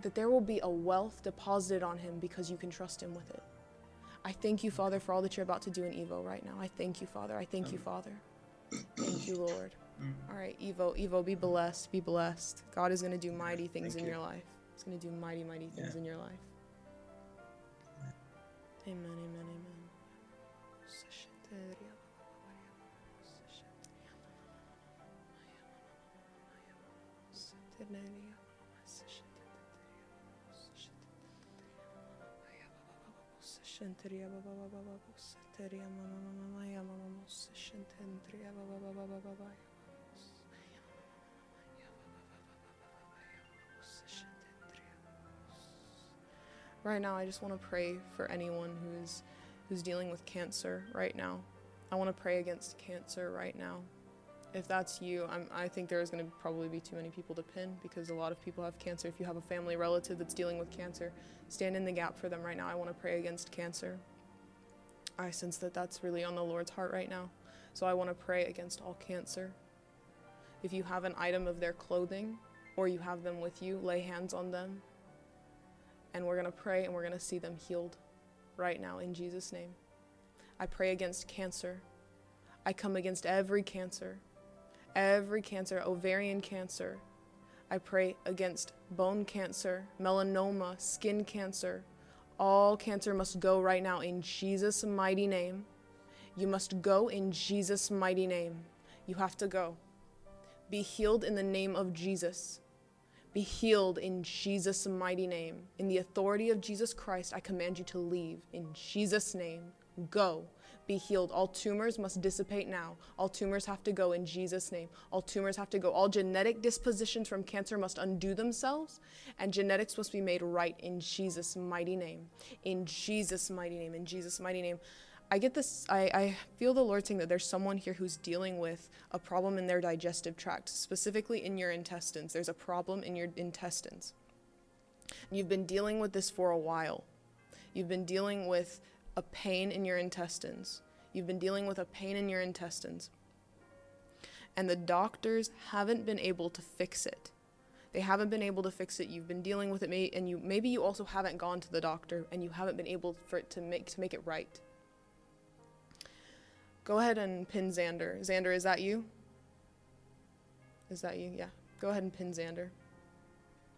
[SPEAKER 1] that there will be a wealth deposited on him because you can trust him with it. I thank you, Father, for all that you're about to do in Evo right now. I thank you, Father. I thank you, Father. Thank you, Lord. All right, Evo, Evo, be blessed, be blessed. God is going to do mighty things
[SPEAKER 8] Thank
[SPEAKER 1] in
[SPEAKER 8] you.
[SPEAKER 1] your life. He's going to do mighty, mighty things
[SPEAKER 8] Yeah.
[SPEAKER 1] in your life. Amen, amen, amen. Right now, I just want to pray for anyone who's who's dealing with cancer right now. I want to pray against cancer right now. if that's you, I'm, I think there's going to probably be too many people to pin because a lot of people have cancer. If you have a family relative that's dealing with cancer, stand in the gap for them right now. I want to pray against cancer. I sense that that's really on the Lord's heart right now. So I want to pray against all cancer. If you have an item of their clothing or you have them with you, lay hands on them. And we're going to pray and we're going to see them healed right now in Jesus' name. I pray against cancer. I come against every cancer, every cancer, ovarian cancer. I pray against bone cancer, melanoma, skin cancer. All cancer must go right now in Jesus' mighty name. You must go in Jesus' mighty name. You have to go. Be healed in the name of Jesus. Be healed in Jesus' mighty name. In the authority of Jesus Christ, I command you to leave. In Jesus' name, go. Be healed. All tumors must dissipate now. All tumors have to go in Jesus' name. All tumors have to go. All genetic dispositions from cancer must undo themselves, and genetics must be made right in Jesus' mighty name. In Jesus' mighty name. In Jesus' mighty name. I get this, I, I feel the Lord saying that there's someone here who's dealing with a problem in their digestive tract, specifically in your intestines. There's a problem in your intestines. You've been dealing with this for a while. You've been dealing with a pain in your intestines. You've been dealing with a pain in your intestines. And the doctors haven't been able to fix it. They haven't been able to fix it. You've been dealing with it and you maybe you also haven't gone to the doctor and you haven't been able for it to make to make it right. Go ahead and pin Xander. Xander, is that you? Is that you? Yeah. Go ahead and pin Xander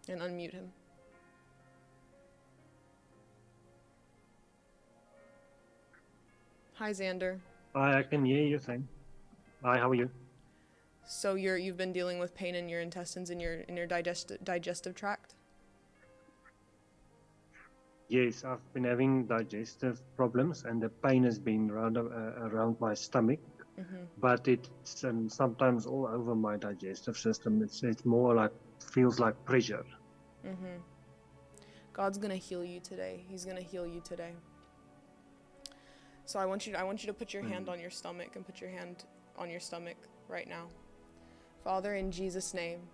[SPEAKER 1] and unmute him. Hi, Xander.
[SPEAKER 9] Hi, I can hear you saying. Hi, how are you?
[SPEAKER 1] So you're you've been dealing with pain in your intestines in your in your digest, digestive tract.
[SPEAKER 9] Yes, I've been having digestive problems, and the pain has been around uh, around my stomach,
[SPEAKER 1] hmm
[SPEAKER 9] but it's um, sometimes all over my digestive system. It's it's more like feels like pressure.
[SPEAKER 1] hmm God's gonna heal you today. He's gonna heal you today. So I want you to, I want you to put your hand
[SPEAKER 9] Mhm.
[SPEAKER 1] on your stomach and put your hand on your stomach right now. Father, in Jesus' name,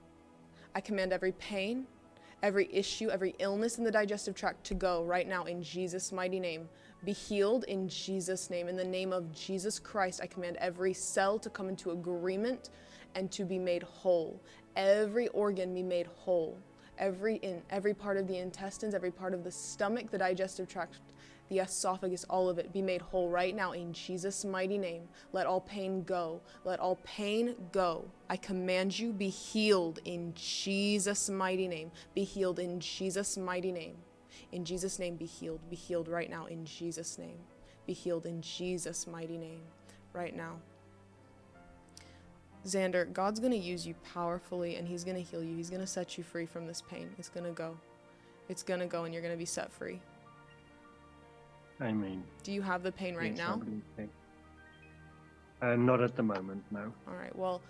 [SPEAKER 1] I command every pain, every issue, every illness in the digestive tract to go right now in Jesus' mighty name. Be healed in Jesus' name. In the name of Jesus Christ, I command every cell to come into agreement and to be made whole. Every organ be made whole. Every in every part of the intestines, every part of the stomach, the digestive tract, the esophagus, all of it be made whole right now in Jesus' mighty name. Let all pain go. Let all pain go. I command you, be healed in Jesus' mighty name. Be healed in Jesus' mighty name. In Jesus' name, be healed. Be healed right now in Jesus' name. Be healed in Jesus' mighty name right now. Xander, God's going to use you powerfully and He's going to heal you. He's going to set you free from this pain. It's going to go. It's going to go and you're going to be set free.
[SPEAKER 9] Amen.
[SPEAKER 1] Do you have the pain right now?
[SPEAKER 9] Uh, not at the moment, no.
[SPEAKER 1] All right. Well,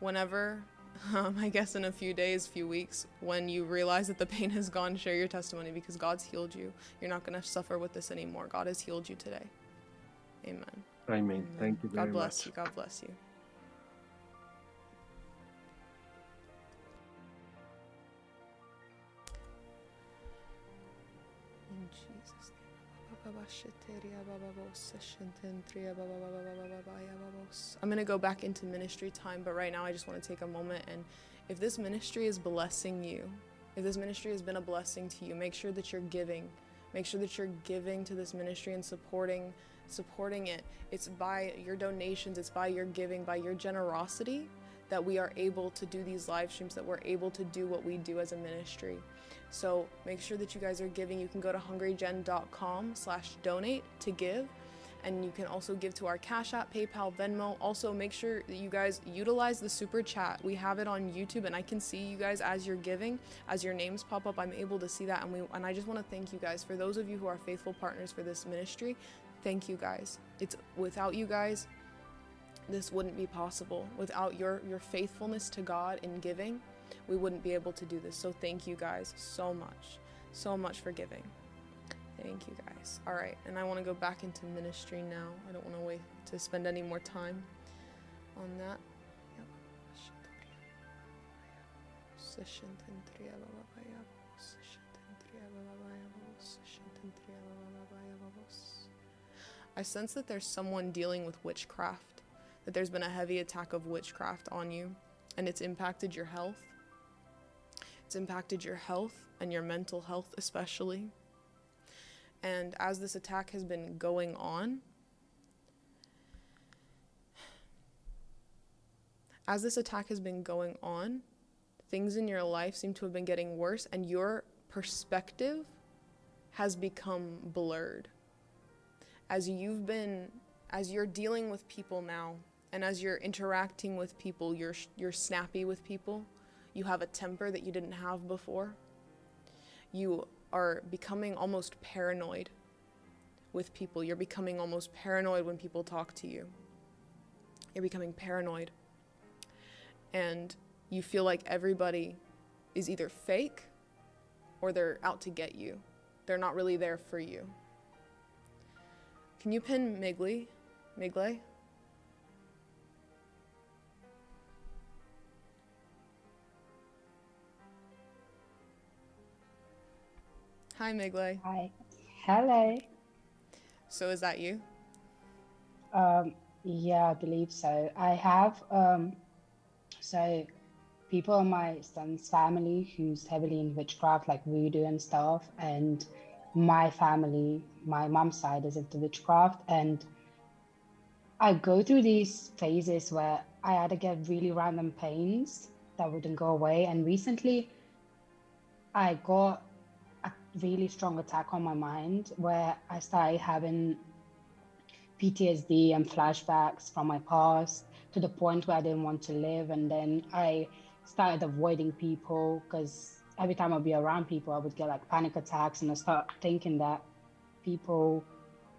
[SPEAKER 1] whenever, (laughs) um, I guess in a few days, few weeks, when you realize that the pain has gone, share your testimony because God's healed you. You're not going to suffer with this anymore. God has healed you today. Amen.
[SPEAKER 9] Amen.
[SPEAKER 1] Amen.
[SPEAKER 9] Thank you very
[SPEAKER 1] God bless
[SPEAKER 9] much.
[SPEAKER 1] you. God bless you. I'm going to go back into ministry time, but right now I just want to take a moment and if this ministry is blessing you, if this ministry has been a blessing to you, make sure that you're giving. Make sure that you're giving to this ministry and supporting supporting it. It's by your donations, it's by your giving, by your generosity that we are able to do these live streams, that we're able to do what we do as a ministry. So make sure that you guys are giving. You can go to hungrygen.com slash donate to give. And you can also give to our Cash App, PayPal, Venmo. Also, make sure that you guys utilize the super chat. We have it on YouTube, and I can see you guys as you're giving, as your names pop up. I'm able to see that, and we and I just want to thank you guys for those of you who are faithful partners for this ministry. Thank you guys. It's without you guys, this wouldn't be possible. Without your your faithfulness to God in giving, we wouldn't be able to do this. So thank you guys so much, so much for giving. Thank you guys. All right, and I want to go back into ministry now. I don't want to wait to spend any more time on that. I sense that there's someone dealing with witchcraft, that there's been a heavy attack of witchcraft on you, and it's impacted your health. It's impacted your health and your mental health, especially. And as this attack has been going on, as this attack has been going on, things in your life seem to have been getting worse, and your perspective has become blurred. As you've been, as you're dealing with people now, and as you're interacting with people, you're, you're snappy with people, you have a temper that you didn't have before, you are becoming almost paranoid with people. You're becoming almost paranoid when people talk to you. You're becoming paranoid. And you feel like everybody is either fake or they're out to get you. They're not really there for you. Can you pin Migley? Migle? Hi, Migle.
[SPEAKER 10] Hi. Hello.
[SPEAKER 1] So is that you?
[SPEAKER 10] Um, yeah, I believe so. I have um, so people in my son's family who's heavily in witchcraft, like voodoo and stuff, and my family, my mom's side is into witchcraft, and I go through these phases where I either get really random pains that wouldn't go away, and recently I got really strong attack on my mind where I started having PTSD and flashbacks from my past to the point where I didn't want to live. And then I started avoiding people because every time I'd be around people, I would get like panic attacks and I start thinking that people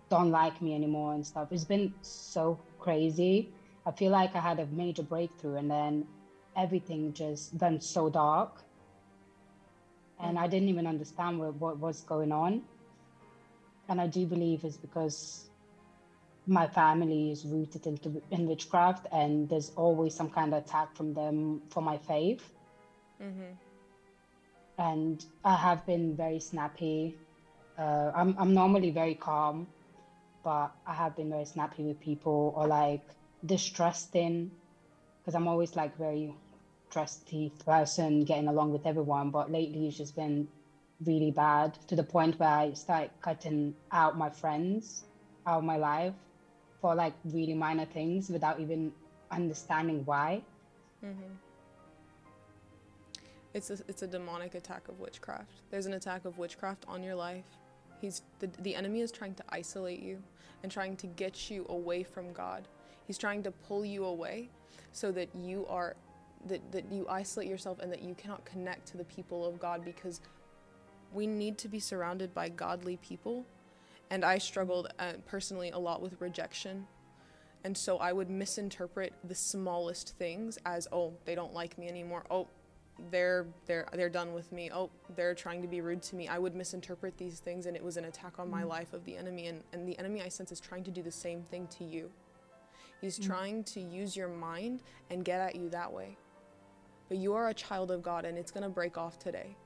[SPEAKER 10] don't like me anymore and stuff. It's been so crazy. I feel like I had a major breakthrough and then everything just went so dark and I didn't even understand what, what was going on. And I do believe it's because my family is rooted into in witchcraft, and there's always some kind of attack from them for my faith.
[SPEAKER 1] Mm-hmm.
[SPEAKER 10] And I have been very snappy. Uh, I'm I'm normally very calm, but I have been very snappy with people or like distrusting, because I'm always like very trusty person, getting along with everyone. But lately, it's just been really bad to the point where I start cutting out my friends out of my life for like really minor things without even understanding why.
[SPEAKER 1] Mm-hmm. It's a, it's a demonic attack of witchcraft. There's an attack of witchcraft on your life. He's the, the enemy is trying to isolate you and trying to get you away from God. He's trying to pull you away so that you are that, that you isolate yourself and that you cannot connect to the people of God because we need to be surrounded by godly people. And I struggled uh, personally a lot with rejection. And so I would misinterpret the smallest things as, oh, they don't like me anymore. Oh, they're they're they're done with me. Oh, they're trying to be rude to me. I would misinterpret these things and it was an attack on my life of the enemy and, and the enemy I sense is trying to do the same thing to you. He's trying to use your mind and get at you that way. But you are a child of God and it's going to break off today.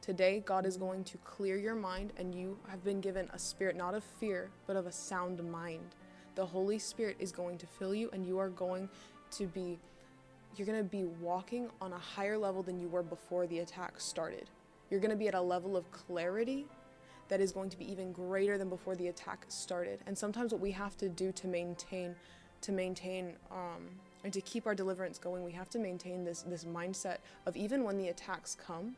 [SPEAKER 1] Today, God is going to clear your mind, and you have been given a spirit not of fear, but of a sound mind. The Holy Spirit is going to fill you, and you are going to be. You're going to be walking on a higher level than you were before the attack started. You're going to be at a level of clarity that is going to be even greater than before the attack started. And sometimes what we have to do to maintain, to maintain, um, and to keep our deliverance going, we have to maintain this this mindset of even when the attacks come,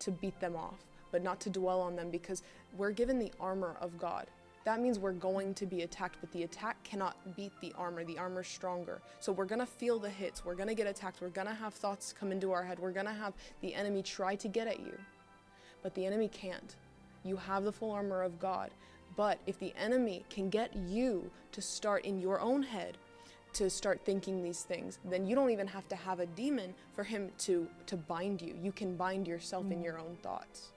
[SPEAKER 1] to beat them off, but not to dwell on them because we're given the armor of God. That means we're going to be attacked, but the attack cannot beat the armor. The armor's stronger. So we're going to feel the hits. We're going to get attacked. We're going to have thoughts come into our head. We're going to have the enemy try to get at you. But the enemy can't. You have the full armor of God. But if the enemy can get you to start in your own head to start thinking these things then you don't even have to have a demon for him to to bind you you can bind yourself in your own thoughts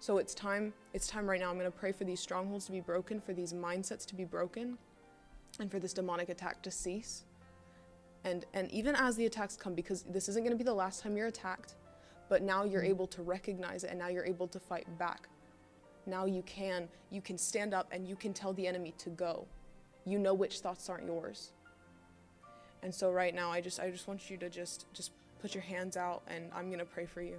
[SPEAKER 1] so it's time it's time right now i'm going to pray for these strongholds to be broken for these mindsets to be broken and for this demonic attack to cease And and even as the attacks come because this isn't going to be the last time you're attacked, but now you're mm. able to recognize it and now you're able to fight back. Now you can you can stand up and you can tell the enemy to go. You know which thoughts aren't yours. And so right now I just I just want you to just just put your hands out and I'm going to pray for you.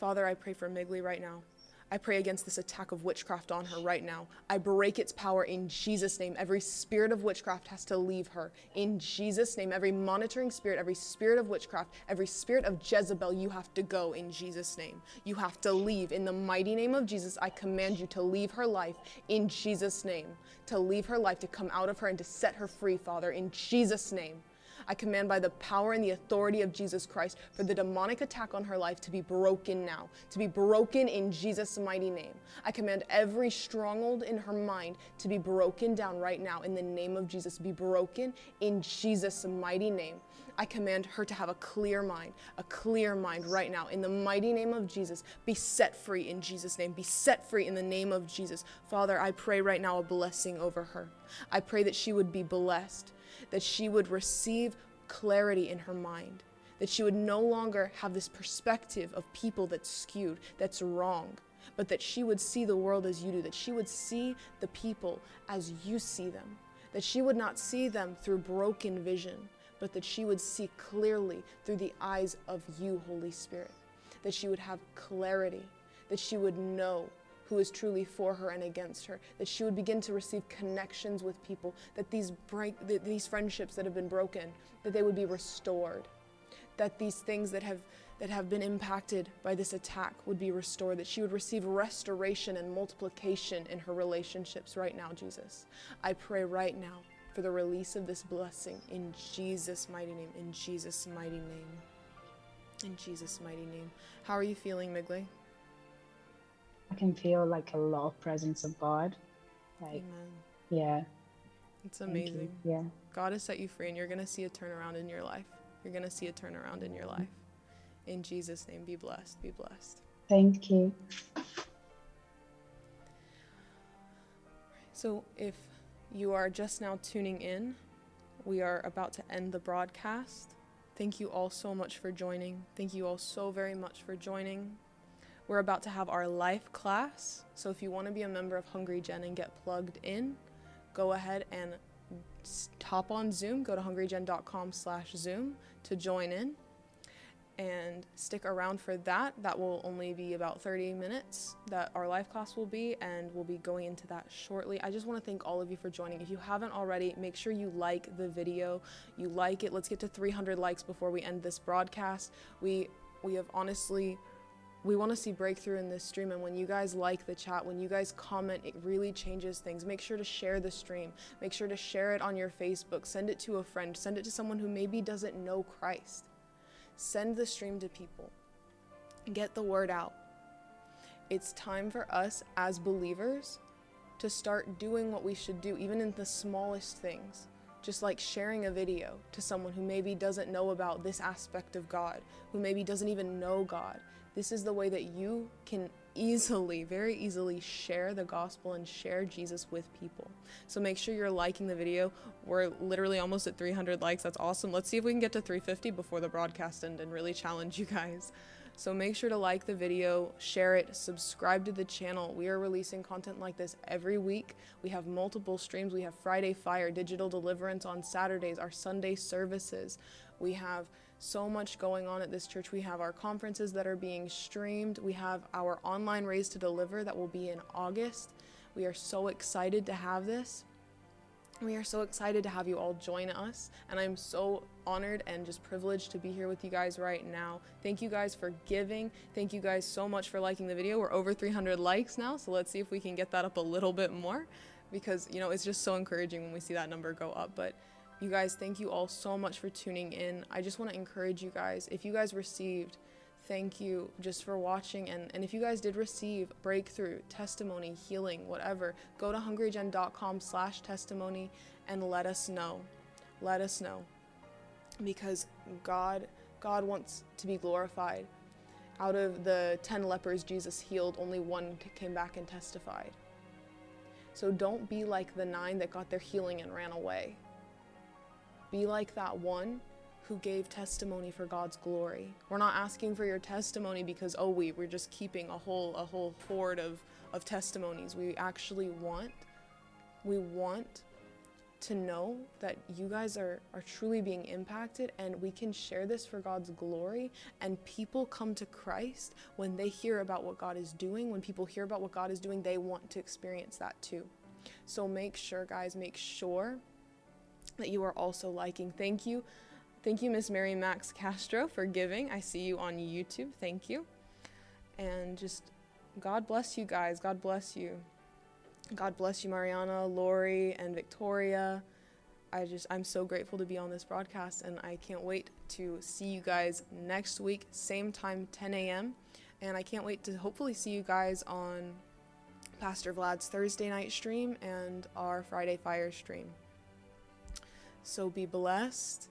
[SPEAKER 1] Father, I pray for Migley right now. I pray against this attack of witchcraft on her right now. I break its power in Jesus' name. Every spirit of witchcraft has to leave her. In Jesus' name, every monitoring spirit, every spirit of witchcraft, every spirit of Jezebel, you have to go in Jesus' name. You have to leave. In the mighty name of Jesus, I command you to leave her life in Jesus' name. To leave her life, to come out of her and to set her free, Father, in Jesus' name. I command by the power and the authority of Jesus Christ for the demonic attack on her life to be broken now, to be broken in Jesus' mighty name. I command every stronghold in her mind to be broken down right now in the name of Jesus, be broken in Jesus' mighty name. I command her to have a clear mind, a clear mind right now. In the mighty name of Jesus, be set free in Jesus' name. Be set free in the name of Jesus. Father, I pray right now a blessing over her. I pray that she would be blessed that she would receive clarity in her mind, that she would no longer have this perspective of people that's skewed, that's wrong, but that she would see the world as you do, that she would see the people as you see them, that she would not see them through broken vision, but that she would see clearly through the eyes of you, Holy Spirit, that she would have clarity, that she would know who is truly for her and against her, that she would begin to receive connections with people, that these break that these friendships that have been broken, that they would be restored, that these things that have that have been impacted by this attack would be restored, that she would receive restoration and multiplication in her relationships right now, Jesus. I pray right now for the release of this blessing in Jesus' mighty name, in Jesus' mighty name. In Jesus' mighty name. How are you feeling, Migley?
[SPEAKER 10] I can feel like a lot of presence of God. Like,
[SPEAKER 1] Amen.
[SPEAKER 10] yeah.
[SPEAKER 1] It's amazing.
[SPEAKER 10] Yeah.
[SPEAKER 1] God has set you free, and you're going to see a turnaround in your life. You're going to see a turnaround in your life. In Jesus' name, be blessed. Be blessed.
[SPEAKER 10] Thank you.
[SPEAKER 1] So, if you are just now tuning in, we are about to end the broadcast. Thank you all so much for joining. Thank you all so very much for joining. We're about to have our life class. So, if you want to be a member of Hungry Gen and get plugged in, go ahead and hop on Zoom. Go to hungrygen.com slash Zoom to join in and stick around for that. That will only be about 30 minutes that our live class will be, and we'll be going into that shortly. I just want to thank all of you for joining. If you haven't already, make sure you like the video. You like it. Let's get to 300 likes before we end this broadcast. We we have honestly we want to see breakthrough in this stream and when you guys like the chat when you guys comment it really changes things. Make sure to share the stream. Make sure to share it on your facebook. Send it to a friend. Send it to someone who maybe doesn't know christ. Send the stream to people. Get the word out. It's time for us as believers to start doing what we should do even in the smallest things. Just like sharing a video to someone who maybe doesn't know about this aspect of God, who maybe doesn't even know God. This is the way that you can easily, very easily share the gospel and share Jesus with people. So make sure you're liking the video. We're literally almost at 300 likes. That's awesome. Let's see if we can get to 350 before the broadcast end and really challenge you guys. So make sure to like the video, share it, subscribe to the channel. We are releasing content like this every week. We have multiple streams. We have Friday Fire, Digital Deliverance on Saturdays, our Sunday services. We have so much going on at this church. We have our conferences that are being streamed. We have our online Raise to Deliver that will be in August. We are so excited to have this. We are so excited to have you all join us, and I'm so honored and just privileged to be here with you guys right now. Thank you guys for giving. Thank you guys so much for liking the video. We're over 300 likes now, so let's see if we can get that up a little bit more because, you know, it's just so encouraging when we see that number go up. But you guys, thank you all so much for tuning in. I just want to encourage you guys if you guys received thank you just for watching. And, and if you guys did receive breakthrough testimony healing whatever go to hungrygen.com slash testimony and let us know. Let us know. Because god god wants to be glorified. Out of the 10 lepers jesus healed only one came back and testified. So don't be like the nine that got their healing and ran away Be like that one who gave testimony for God's glory. We're not asking for your testimony because oh we we're just keeping a whole a whole hoard of of testimonies. We actually want we want to know that you guys are, are truly being impacted and we can share this for God's glory and people come to Christ when they hear about what God is doing. When people hear about what God is doing, they want to experience that too. So make sure, guys, make sure that you are also liking. Thank you. Thank you, Miss Mary Max Castro, for giving. I see you on YouTube. Thank you. And just God bless you guys. God bless you. God bless you, Mariana, Lori, and Victoria. I just, I'm so grateful to be on this broadcast, and I can't wait to see you guys next week, same time, 10 a.m. And I can't wait to hopefully see you guys on Pastor Vlad's Thursday night stream and our Friday Fire stream. So be blessed